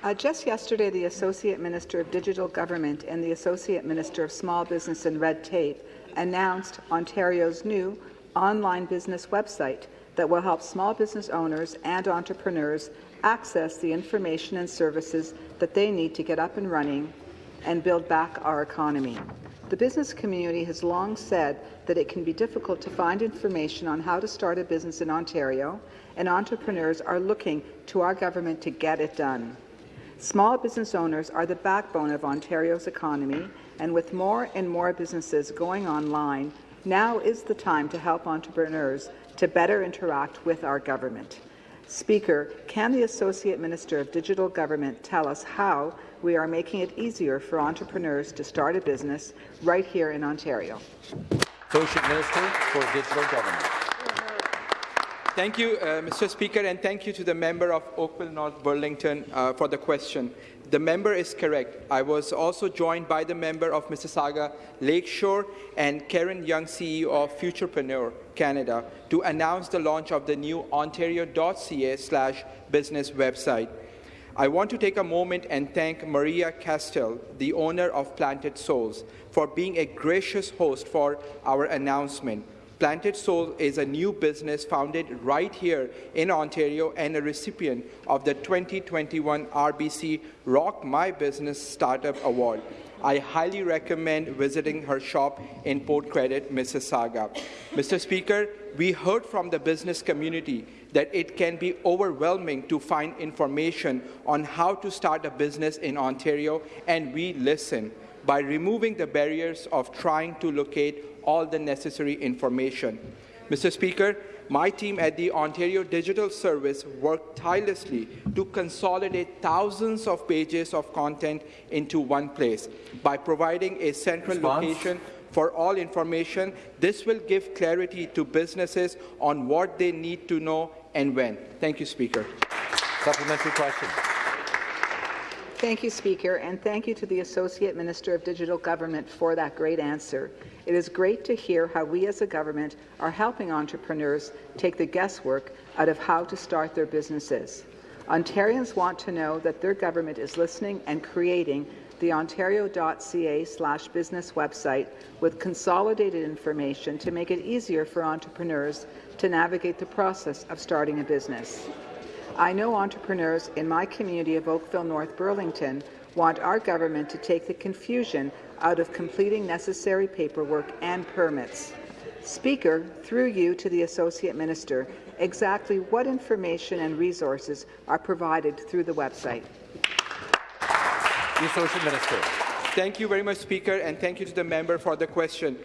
Uh, just yesterday, the Associate Minister of Digital Government and the Associate Minister of Small Business and Red Tape announced Ontario's new online business website that will help small business owners and entrepreneurs access the information and services that they need to get up and running and build back our economy. The business community has long said that it can be difficult to find information on how to start a business in Ontario, and entrepreneurs are looking to our government to get it done. Small business owners are the backbone of Ontario's economy, and with more and more businesses going online, now is the time to help entrepreneurs to better interact with our government. Speaker, can the Associate Minister of Digital Government tell us how we are making it easier for entrepreneurs to start a business right here in Ontario? Associate Minister for Digital Government. Thank you, uh, Mr. Speaker, and thank you to the member of Oakville North Burlington uh, for the question. The member is correct. I was also joined by the member of Mississauga Lakeshore and Karen Young, CEO of Futurpreneur Canada, to announce the launch of the new ontario.ca slash business website. I want to take a moment and thank Maria Castell, the owner of Planted Souls, for being a gracious host for our announcement. Planted Soul is a new business founded right here in Ontario and a recipient of the 2021 RBC Rock My Business Startup Award. I highly recommend visiting her shop in Port Credit, Mississauga. Mr. Speaker, we heard from the business community that it can be overwhelming to find information on how to start a business in Ontario, and we listen by removing the barriers of trying to locate all the necessary information. Mr. Speaker, my team at the Ontario Digital Service worked tirelessly to consolidate thousands of pages of content into one place. By providing a central Response? location for all information, this will give clarity to businesses on what they need to know and when. Thank you, Speaker. Supplementary question. Thank you, Speaker, and thank you to the Associate Minister of Digital Government for that great answer. It is great to hear how we as a government are helping entrepreneurs take the guesswork out of how to start their businesses. Ontarians want to know that their government is listening and creating the ontario.ca slash business website with consolidated information to make it easier for entrepreneurs to navigate the process of starting a business. I know entrepreneurs in my community of Oakville North Burlington want our government to take the confusion out of completing necessary paperwork and permits. Speaker, through you to the Associate Minister, exactly what information and resources are provided through the website? The Associate Minister. Thank you very much, Speaker, and thank you to the member for the question.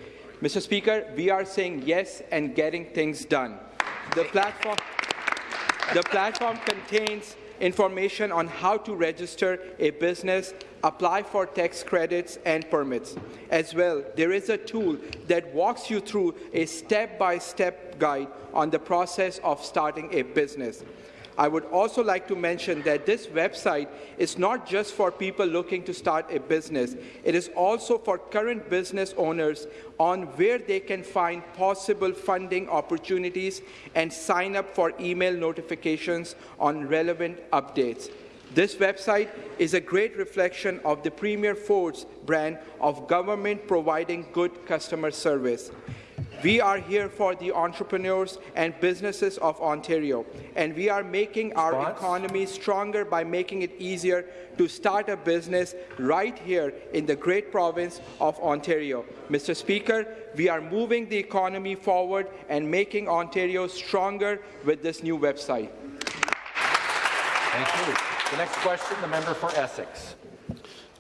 Mr. Speaker, we are saying yes and getting things done. The platform, the platform contains information on how to register a business, apply for tax credits and permits. As well, there is a tool that walks you through a step-by-step -step guide on the process of starting a business. I would also like to mention that this website is not just for people looking to start a business. It is also for current business owners on where they can find possible funding opportunities and sign up for email notifications on relevant updates. This website is a great reflection of the Premier Ford's brand of government providing good customer service. We are here for the entrepreneurs and businesses of Ontario, and we are making our economy stronger by making it easier to start a business right here in the great province of Ontario. Mr. Speaker, we are moving the economy forward and making Ontario stronger with this new website. Thank you. The next question, the member for Essex.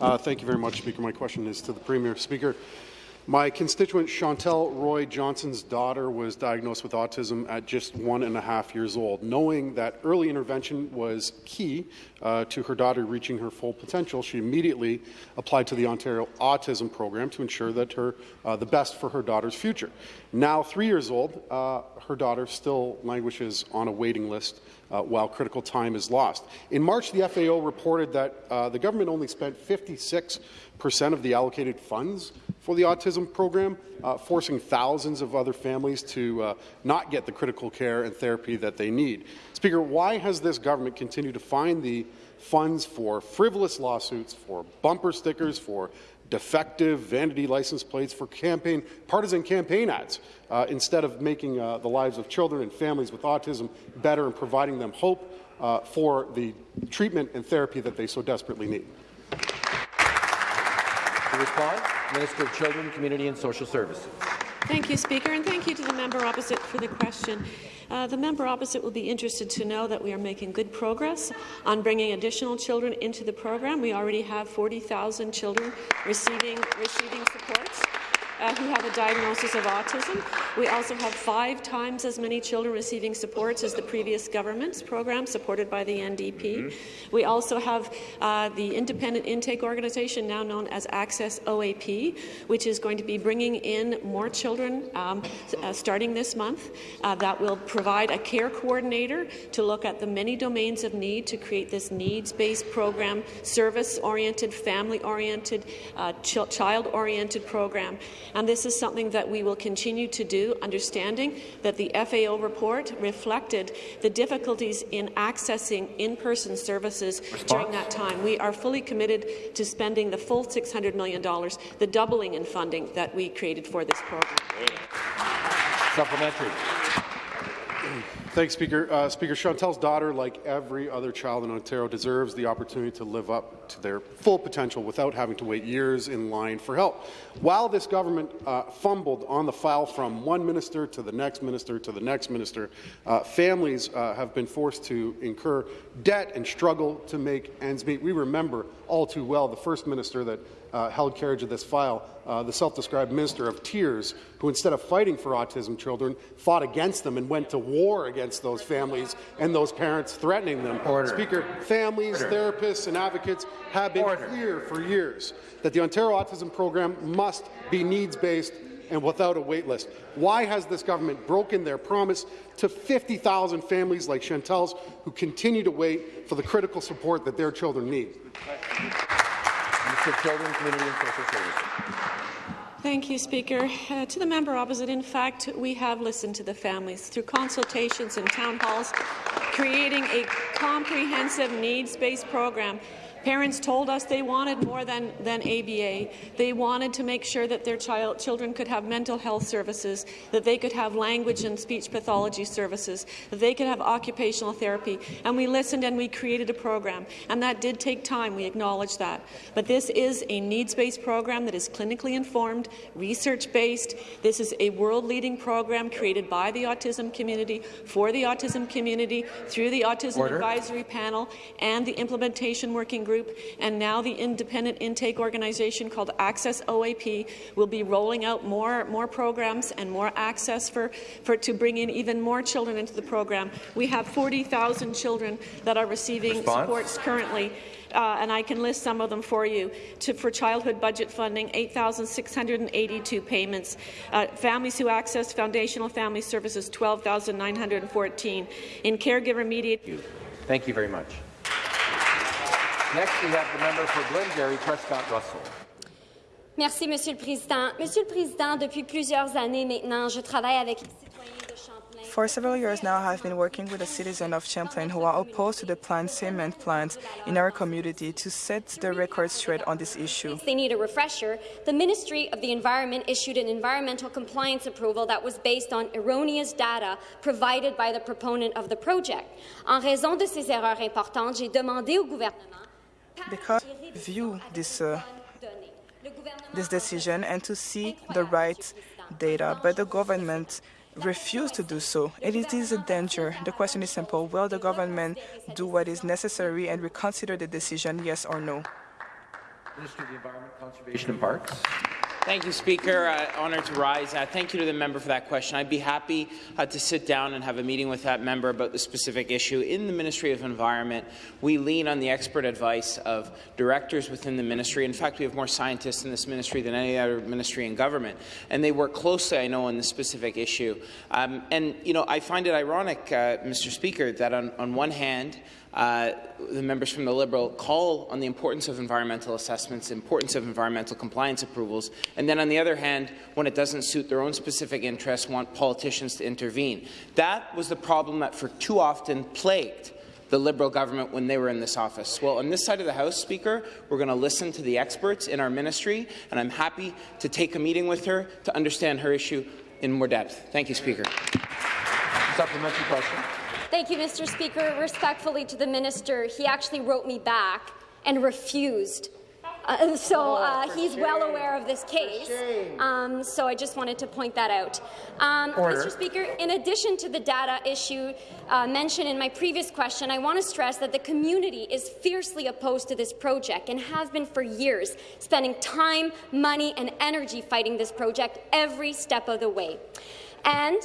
Uh, thank you very much, Speaker. My question is to the Premier. Speaker, My constituent Chantel Roy Johnson's daughter was diagnosed with autism at just one and a half years old. Knowing that early intervention was key uh, to her daughter reaching her full potential, she immediately applied to the Ontario Autism Program to ensure that her uh, the best for her daughter's future. Now, three years old, uh, her daughter still languishes on a waiting list uh, while critical time is lost. In March, the FAO reported that uh, the government only spent 56 percent of the allocated funds for the autism program, uh, forcing thousands of other families to uh, not get the critical care and therapy that they need. Speaker, why has this government continued to find the funds for frivolous lawsuits, for bumper stickers, for defective vanity license plates for campaign partisan campaign ads uh, instead of making uh, the lives of children and families with autism better and providing them hope uh, for the treatment and therapy that they so desperately need. Respond, Minister of Children, Community and Social Services. Thank you, Speaker, and thank you to the member opposite for the question. Uh, the member opposite will be interested to know that we are making good progress on bringing additional children into the program. We already have 40,000 children receiving, receiving supports uh, who have a diagnosis of autism. We also have five times as many children receiving supports as the previous government's program supported by the NDP. Mm -hmm. We also have uh, the independent intake organization, now known as Access OAP, which is going to be bringing in more children um, uh, starting this month. Uh, that will provide a care coordinator to look at the many domains of need to create this needs-based program, service-oriented, family-oriented, uh, ch child-oriented program. And this is something that we will continue to do, understanding that the FAO report reflected the difficulties in accessing in-person services Response? during that time. We are fully committed to spending the full $600 million, the doubling in funding that we created for this program. Supplementary. Thanks, Speaker. Uh, Speaker, Chantel's daughter, like every other child in Ontario, deserves the opportunity to live up to their full potential without having to wait years in line for help. While this government uh, fumbled on the file from one minister to the next minister to the next minister, uh, families uh, have been forced to incur debt and struggle to make ends meet. We remember all too well the first minister that uh, held carriage of this file, uh, the self-described minister of tears, who instead of fighting for autism children, fought against them and went to war against those families and those parents, threatening them. Order. Speaker, families, Order. therapists, and advocates have been Order. clear for years that the Ontario Autism Program must be needs-based and without a wait list. Why has this government broken their promise to 50,000 families like Chantel's who continue to wait for the critical support that their children need? Minister of Children, Community and Social Services. Thank you, Speaker. Uh, to the member opposite, in fact, we have listened to the families through consultations and town halls, creating a comprehensive needs-based program Parents told us they wanted more than, than ABA. They wanted to make sure that their child, children could have mental health services, that they could have language and speech pathology services, that they could have occupational therapy. And we listened and we created a program. And that did take time, we acknowledge that. But this is a needs-based program that is clinically informed, research-based. This is a world-leading program created by the autism community, for the autism community, through the Autism Order. Advisory Panel and the Implementation Working Group Group, and now the independent intake organization called Access OAP will be rolling out more, more programs and more access for, for to bring in even more children into the program. We have 40,000 children that are receiving Response? supports currently. Uh, and I can list some of them for you. To, for childhood budget funding, 8,682 payments. Uh, families who access foundational family services, 12,914. In caregiver mediated. Thank you very much. Next, we have the member for Glengarry, Prescott Russell. Merci, Monsieur le Président. Monsieur le Président, depuis plusieurs années maintenant, je travaille avec les citoyens de Champlain. For several years now, I have been working with the citizens of Champlain who are opposed to the planned cement plant in our community to set the record straight on this issue. They need a refresher. The Ministry of the Environment issued an environmental compliance approval that was based on erroneous data provided by the proponent of the project. En raison de ces erreurs importantes, j'ai demandé au gouvernement because view this uh, this decision and to see the right data, but the government refused to do so. And it is a danger. The question is simple. Will the government do what is necessary and reconsider the decision, yes or no? Minister of the Environment, Conservation and Parks. Thank you, Speaker. Uh, honored to rise. Uh, thank you to the member for that question. I'd be happy uh, to sit down and have a meeting with that member about the specific issue. In the Ministry of Environment, we lean on the expert advice of directors within the ministry. In fact, we have more scientists in this ministry than any other ministry in government, and they work closely, I know, on this specific issue. Um, and, you know, I find it ironic, uh, Mr. Speaker, that on, on one hand, uh, the members from the Liberal call on the importance of environmental assessments, importance of environmental compliance approvals, and then on the other hand, when it doesn't suit their own specific interests, want politicians to intervene. That was the problem that for too often plagued the Liberal government when they were in this office. Well, on this side of the House, Speaker, we're going to listen to the experts in our ministry, and I'm happy to take a meeting with her to understand her issue in more depth. Thank you, Speaker. Supplementary question. Thank you, Mr. Speaker. Respectfully to the minister, he actually wrote me back and refused. Uh, so Oh, uh, he's well aware of this case. Um, so I just wanted to point that out. Um, Mr. Speaker, in addition to the data issue uh, mentioned in my previous question, I want to stress that the community is fiercely opposed to this project and has been for years, spending time, money, and energy fighting this project every step of the way. And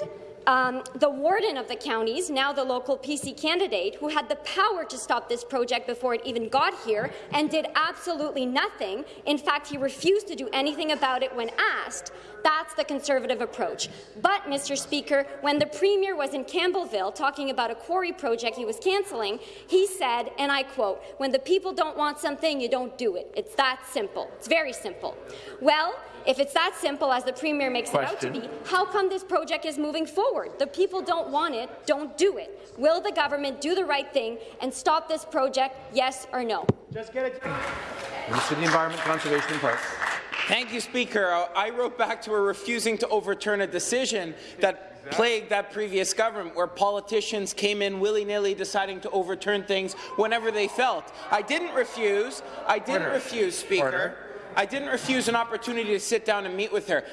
um, the warden of the counties, now the local PC candidate, who had the power to stop this project before it even got here and did absolutely nothing. In fact, he refused to do anything about it when asked. That's the Conservative approach. But, Mr. Speaker, when the Premier was in Campbellville talking about a quarry project he was cancelling, he said, and I quote, when the people don't want something, you don't do it. It's that simple. It's very simple. Well, if it's that simple as the Premier makes it out to be, how come this project is moving forward? The people don't want it, don't do it. Will the government do the right thing and stop this project, yes or no? Just get it. Minister of the Environment, Conservation and Parks. Thank you, Speaker. I wrote back to her refusing to overturn a decision that plagued that previous government, where politicians came in willy-nilly deciding to overturn things whenever they felt. I didn't refuse. I didn't Order. refuse, Speaker. Order. I didn't refuse an opportunity to sit down and meet with her.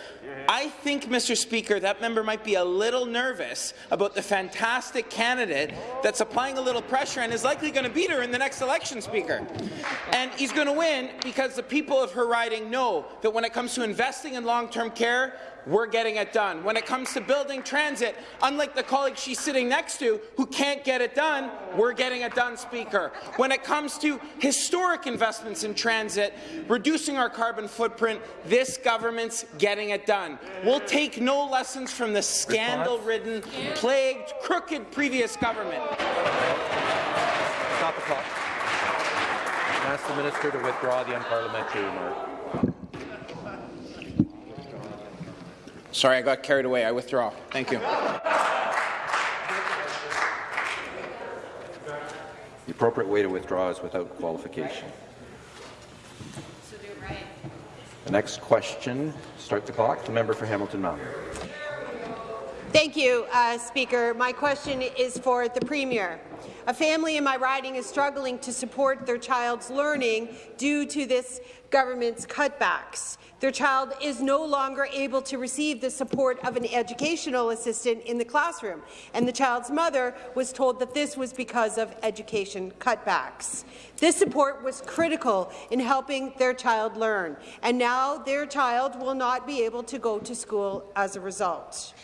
I think, Mr. Speaker, that member might be a little nervous about the fantastic candidate that's applying a little pressure and is likely going to beat her in the next election, Speaker. And he's going to win because the people of her riding know that when it comes to investing in long-term care, we're getting it done. When it comes to building transit, unlike the colleague she's sitting next to who can't get it done, we're getting it done, Speaker. When it comes to historic investments in transit, reducing our carbon footprint, this government's getting it done. We'll take no lessons from the scandal-ridden, plagued, crooked previous government. Stop the clock. Ask the minister to withdraw the unparliamentary remark. Sorry, I got carried away. I withdraw. Thank you. The appropriate way to withdraw is without qualification. The next question, start the clock, the member for Hamilton Mountain. Thank you, uh, Speaker. My question is for the Premier. A family in my riding is struggling to support their child's learning due to this government's cutbacks. Their child is no longer able to receive the support of an educational assistant in the classroom, and the child's mother was told that this was because of education cutbacks. This support was critical in helping their child learn, and now their child will not be able to go to school as a result.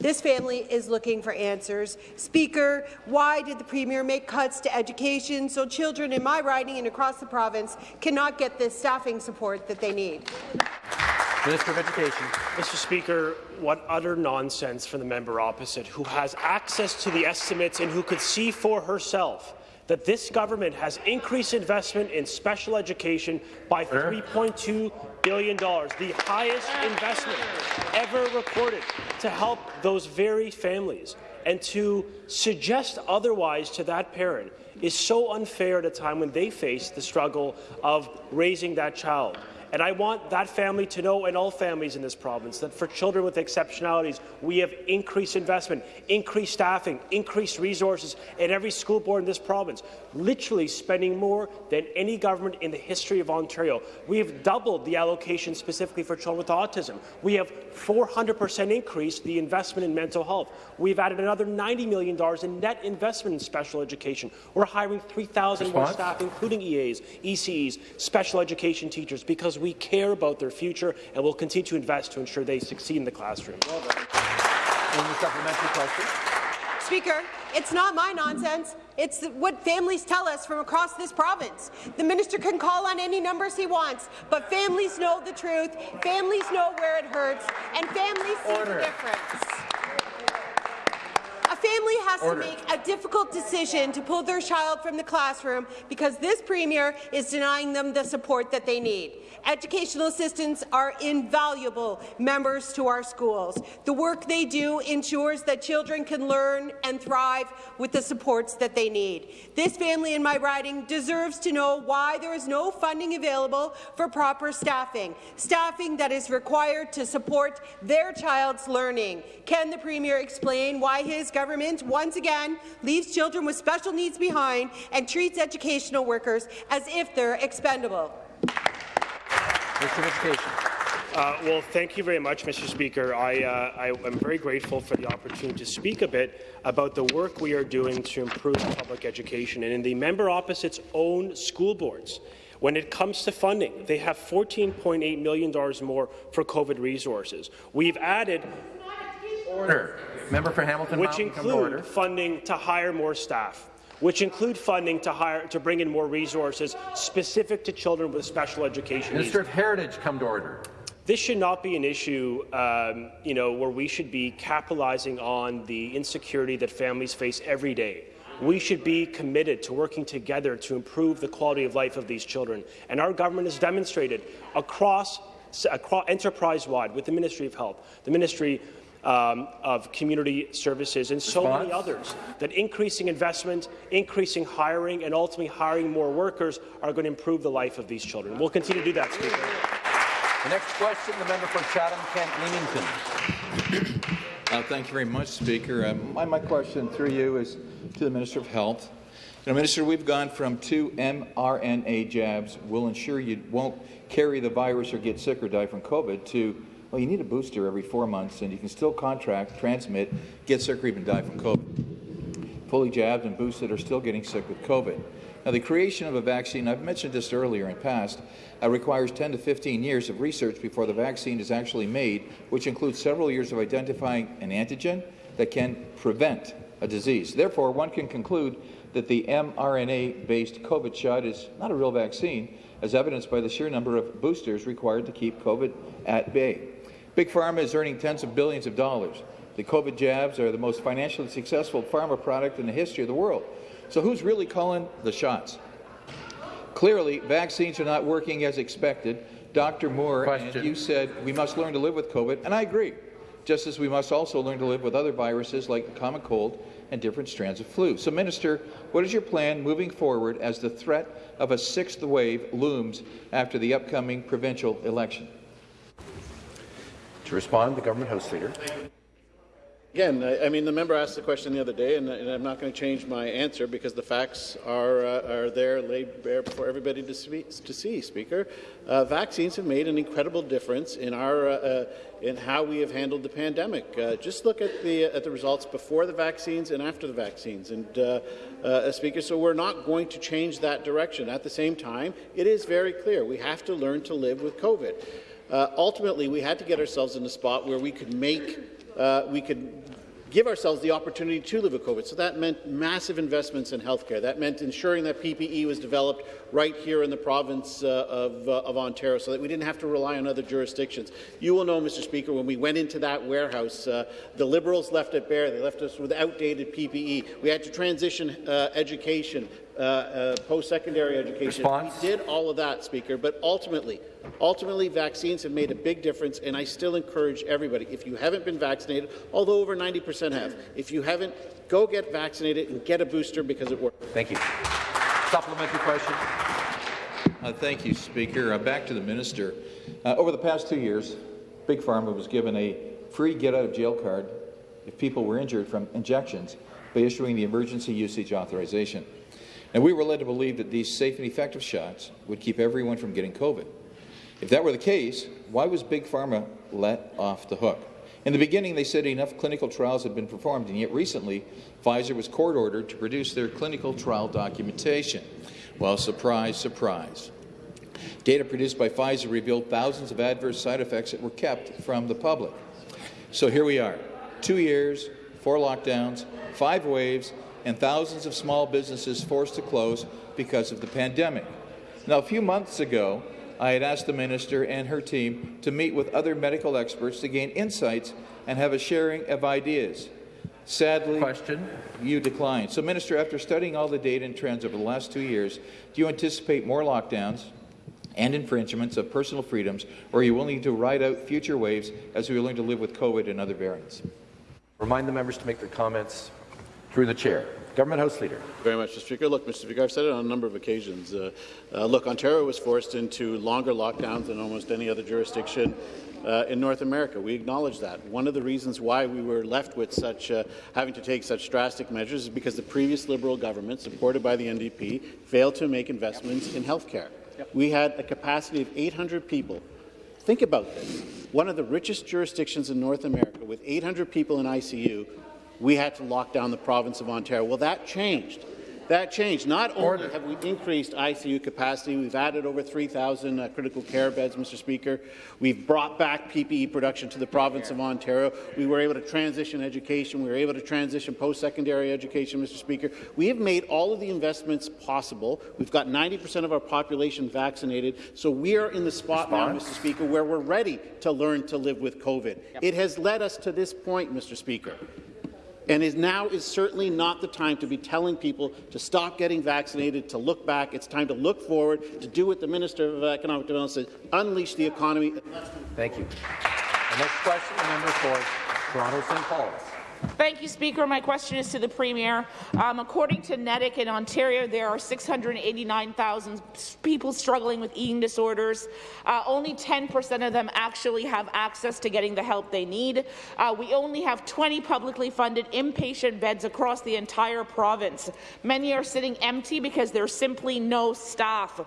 This family is looking for answers. Speaker, why did the Premier make cuts to education so children in my riding and across the province cannot get the staffing support that they need? Minister of Education. Mr. Speaker, what utter nonsense from the member opposite, who has access to the estimates and who could see for herself that this government has increased investment in special education by $3.2 billion, the highest investment ever recorded to help those very families. And to suggest otherwise to that parent is so unfair at a time when they face the struggle of raising that child. And I want that family to know, and all families in this province, that for children with exceptionalities, we have increased investment, increased staffing, increased resources in every school board in this province, literally spending more than any government in the history of Ontario. We have doubled the allocation specifically for children with autism. We have 400% increased the investment in mental health. We've added another $90 million in net investment in special education. We're hiring 3,000 more staff, including EAs, ECEs, special education teachers, because we care about their future and will continue to invest to ensure they succeed in the classroom. Well supplementary question. Speaker, it's not my nonsense. It's what families tell us from across this province. The minister can call on any numbers he wants, but families know the truth, families know where it hurts, and families see the difference. A family has Order. to make a difficult decision to pull their child from the classroom because this premier is denying them the support that they need. Educational assistants are invaluable members to our schools. The work they do ensures that children can learn and thrive with the supports that they need. This family in my riding deserves to know why there is no funding available for proper staffing, staffing that is required to support their child's learning. Can the Premier explain why his government once again leaves children with special needs behind and treats educational workers as if they're expendable? Minister of Education. Uh, well, thank you very much, Mr. Speaker. I, uh, I am very grateful for the opportunity to speak a bit about the work we are doing to improve public education. And in the member opposite's own school boards, when it comes to funding, they have $14.8 million more for COVID resources. We've added Order. Member for Hamilton which include funding to hire more staff which include funding to hire to bring in more resources specific to children with special education Minister needs. of Heritage, come to order. This should not be an issue, um, you know, where we should be capitalizing on the insecurity that families face every day. We should be committed to working together to improve the quality of life of these children. And our government has demonstrated across, across enterprise-wide with the Ministry of Health, the Ministry um, of Community Services, and so many others, that increasing investment, increasing hiring, and ultimately hiring more workers are going to improve the life of these children. We'll continue to do that, Speaker. The next question, the member for Chatham-Kent Leamington. Uh, thank you very much, Speaker. Uh, my, my question through you is to the Minister of Health. You know, Minister, we've gone from two mRNA jabs will ensure you won't carry the virus or get sick or die from COVID to, well, you need a booster every four months and you can still contract, transmit, get sick or even die from COVID. Fully jabbed and boosted are still getting sick with COVID. Now, the creation of a vaccine, I've mentioned this earlier in past, uh, requires 10 to 15 years of research before the vaccine is actually made, which includes several years of identifying an antigen that can prevent a disease. Therefore, one can conclude that the mRNA-based COVID shot is not a real vaccine, as evidenced by the sheer number of boosters required to keep COVID at bay. Big Pharma is earning tens of billions of dollars. The COVID jabs are the most financially successful pharma product in the history of the world. So who's really calling the shots? Clearly, vaccines are not working as expected. Dr. Moore, and you said we must learn to live with COVID, and I agree, just as we must also learn to live with other viruses like the common cold and different strands of flu. So, Minister, what is your plan moving forward as the threat of a sixth wave looms after the upcoming provincial election? To respond, the Government House Leader. Again, I, I mean, the member asked the question the other day, and, and I'm not going to change my answer because the facts are, uh, are there laid bare for everybody to, see, to see Speaker. Uh, vaccines have made an incredible difference in, our, uh, uh, in how we have handled the pandemic. Uh, just look at the, at the results before the vaccines and after the vaccines. And, uh, Speaker, so we're not going to change that direction. At the same time, it is very clear we have to learn to live with COVID. Uh, ultimately, we had to get ourselves in a spot where we could make uh, we could give ourselves the opportunity to live with COVID. So that meant massive investments in healthcare. That meant ensuring that PPE was developed right here in the province uh, of, uh, of, Ontario so that we didn't have to rely on other jurisdictions. You will know, Mr. Speaker, when we went into that warehouse, uh, the Liberals left it bare. They left us with outdated PPE. We had to transition uh, education, uh, uh, post-secondary education. Response? We did all of that, Speaker, but ultimately, ultimately, vaccines have made a big difference, and I still encourage everybody, if you haven't been vaccinated, although over 90% have, if you haven't, go get vaccinated and get a booster because it works. Thank you. Supplementary question. Uh, thank you, Speaker. Uh, back to the minister. Uh, over the past two years, Big Pharma was given a free get-out-of-jail card if people were injured from injections by issuing the emergency usage authorization. And we were led to believe that these safe and effective shots would keep everyone from getting COVID. If that were the case, why was Big Pharma let off the hook? In the beginning, they said enough clinical trials had been performed, and yet recently, Pfizer was court-ordered to produce their clinical trial documentation. Well, surprise, surprise. Data produced by Pfizer revealed thousands of adverse side effects that were kept from the public. So here we are, two years, four lockdowns, five waves, and thousands of small businesses forced to close because of the pandemic. Now, a few months ago, I had asked the minister and her team to meet with other medical experts to gain insights and have a sharing of ideas. Sadly, Question. you declined. So, Minister, after studying all the data and trends over the last two years, do you anticipate more lockdowns and infringements of personal freedoms, or are you willing to ride out future waves as we learn to live with COVID and other variants? Remind the members to make their comments through the chair. Government House Leader. Very much, Mr. Speaker. Look, Mr. Speaker, I've said it on a number of occasions. Uh, uh, look, Ontario was forced into longer lockdowns than almost any other jurisdiction uh, in North America. We acknowledge that. One of the reasons why we were left with such uh, having to take such drastic measures is because the previous Liberal government, supported by the NDP, failed to make investments in health care. Yep. We had a capacity of 800 people. Think about this. One of the richest jurisdictions in North America, with 800 people in ICU, we had to lock down the province of Ontario. Well, that changed. That changed. Not only have we increased ICU capacity, we've added over 3,000 uh, critical care beds, Mr. Speaker. We've brought back PPE production to the province of Ontario. We were able to transition education. We were able to transition post-secondary education, Mr. Speaker. We have made all of the investments possible. We've got 90% of our population vaccinated. So we are in the spot Response. now, Mr. Speaker, where we're ready to learn to live with COVID. Yep. It has led us to this point, Mr. Speaker. And is now is certainly not the time to be telling people to stop getting vaccinated, to look back. It's time to look forward, to do what the Minister of Economic Development said, unleash the economy. Thank you. The next question, member for Toronto St. Paul's. Thank you, Speaker. My question is to the Premier. Um, according to NEDIC in Ontario, there are 689,000 people struggling with eating disorders. Uh, only 10% of them actually have access to getting the help they need. Uh, we only have 20 publicly funded inpatient beds across the entire province. Many are sitting empty because there's simply no staff.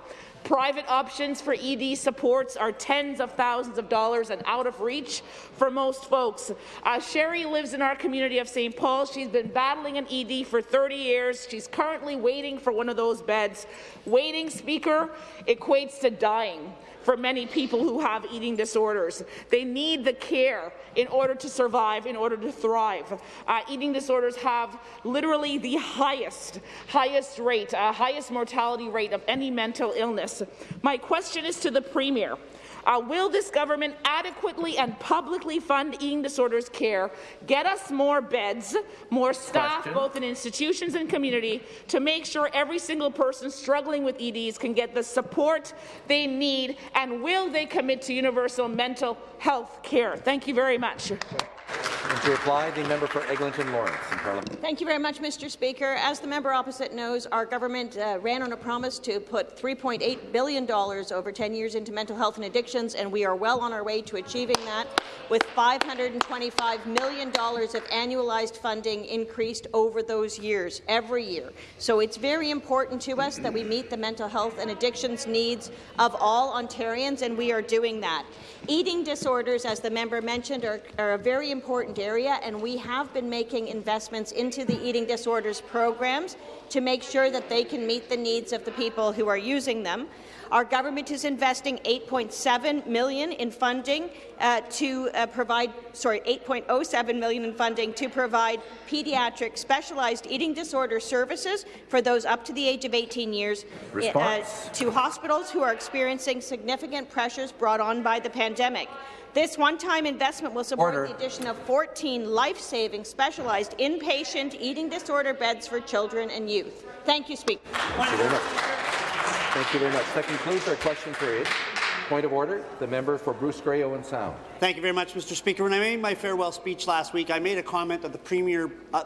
Private options for ED supports are tens of thousands of dollars and out of reach for most folks. Uh, Sherry lives in our community of St. Paul. She's been battling an ED for 30 years. She's currently waiting for one of those beds. Waiting, Speaker, equates to dying for many people who have eating disorders. They need the care in order to survive, in order to thrive. Uh, eating disorders have literally the highest, highest rate, uh, highest mortality rate of any mental illness. My question is to the Premier. Uh, will this government adequately and publicly fund eating disorders care, get us more beds, more staff, Question. both in institutions and community, to make sure every single person struggling with EDs can get the support they need, and will they commit to universal mental health care? Thank you very much. And to reply, the member for Eglinton Lawrence in Parliament. Thank you very much, Mr. Speaker. As the member opposite knows, our government uh, ran on a promise to put $3.8 billion over 10 years into mental health and addictions, and we are well on our way to achieving that, with $525 million of annualized funding increased over those years, every year. So it's very important to us that we meet the mental health and addictions needs of all Ontarians, and we are doing that. Eating disorders, as the member mentioned, are, are a very important area, and we have been making investments into the eating disorders programs to make sure that they can meet the needs of the people who are using them. Our government is investing 8.7 million in funding uh, to uh, provide, sorry, 8.07 million in funding to provide pediatric specialized eating disorder services for those up to the age of 18 years uh, to hospitals who are experiencing significant pressures brought on by the pandemic. This one-time investment will support Order. the addition of 14 life-saving specialized inpatient eating disorder beds for children and youth. Thank you, Speaker. Thank you very much. Thank you very much. That concludes our question period. Point of order, the member for Bruce Grey Owen Sound. Thank you very much, Mr. Speaker. When I made my farewell speech last week, I made a comment that the Premier, uh,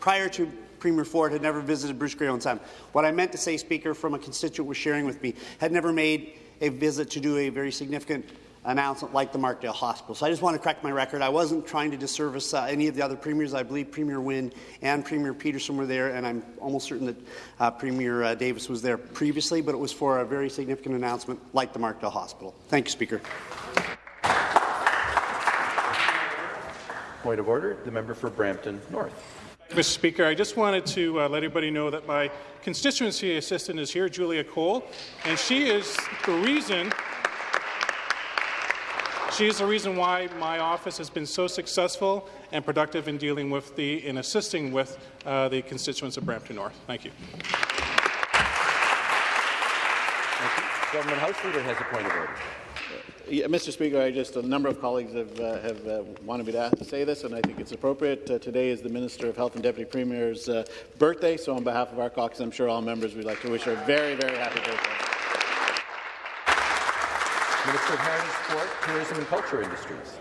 prior to Premier Ford, had never visited Bruce Grey Owen Sound. What I meant to say, Speaker, from a constituent was sharing with me, had never made a visit to do a very significant announcement like the Markdale Hospital. So I just want to correct my record. I wasn't trying to disservice uh, any of the other premiers. I believe Premier Wynne and Premier Peterson were there, and I'm almost certain that uh, Premier uh, Davis was there previously, but it was for a very significant announcement like the Markdale Hospital. Thank you, Speaker. Point of order, the member for Brampton North. Mr. Speaker, I just wanted to uh, let everybody know that my constituency assistant is here, Julia Cole, and she is the reason she is the reason why my office has been so successful and productive in dealing with the in assisting with uh, the constituents of Brampton North. Thank you. Government House Leader has a point of order. Yeah, Mr. Speaker, I just a number of colleagues have uh, have uh, wanted me to ask, say this, and I think it's appropriate. Uh, today is the Minister of Health and Deputy Premier's uh, birthday, so on behalf of our caucus, I'm sure all members would like to wish her a very, very happy birthday. Minister of Heritage, Sport, Tourism and Culture Industries.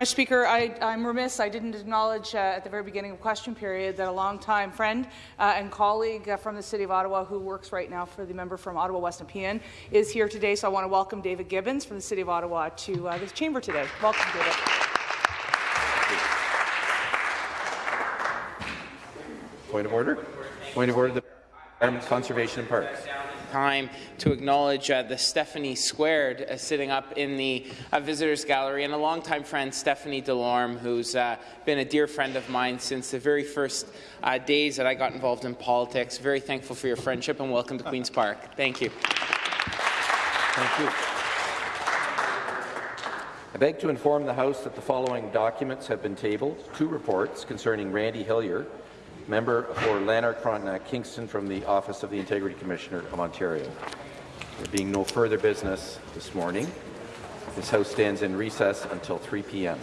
Mr. Speaker, I, I'm remiss I didn't acknowledge uh, at the very beginning of question period that a longtime friend uh, and colleague uh, from the City of Ottawa who works right now for the member from Ottawa West Nepean is here today. So I want to welcome David Gibbons from the City of Ottawa to uh, this chamber today. Welcome, David. Point of order. Point of order. The Environment, Conservation and Parks. Time to acknowledge uh, the Stephanie Squared uh, sitting up in the uh, visitors gallery and a longtime friend, Stephanie Delorme, who's uh, been a dear friend of mine since the very first uh, days that I got involved in politics. Very thankful for your friendship and welcome to Queen's Park. Thank you. Thank you. I beg to inform the House that the following documents have been tabled. Two reports concerning Randy Hillier, member for Lanark Frontenac uh, Kingston from the Office of the Integrity Commissioner of Ontario. There being no further business this morning, this House stands in recess until 3 p.m.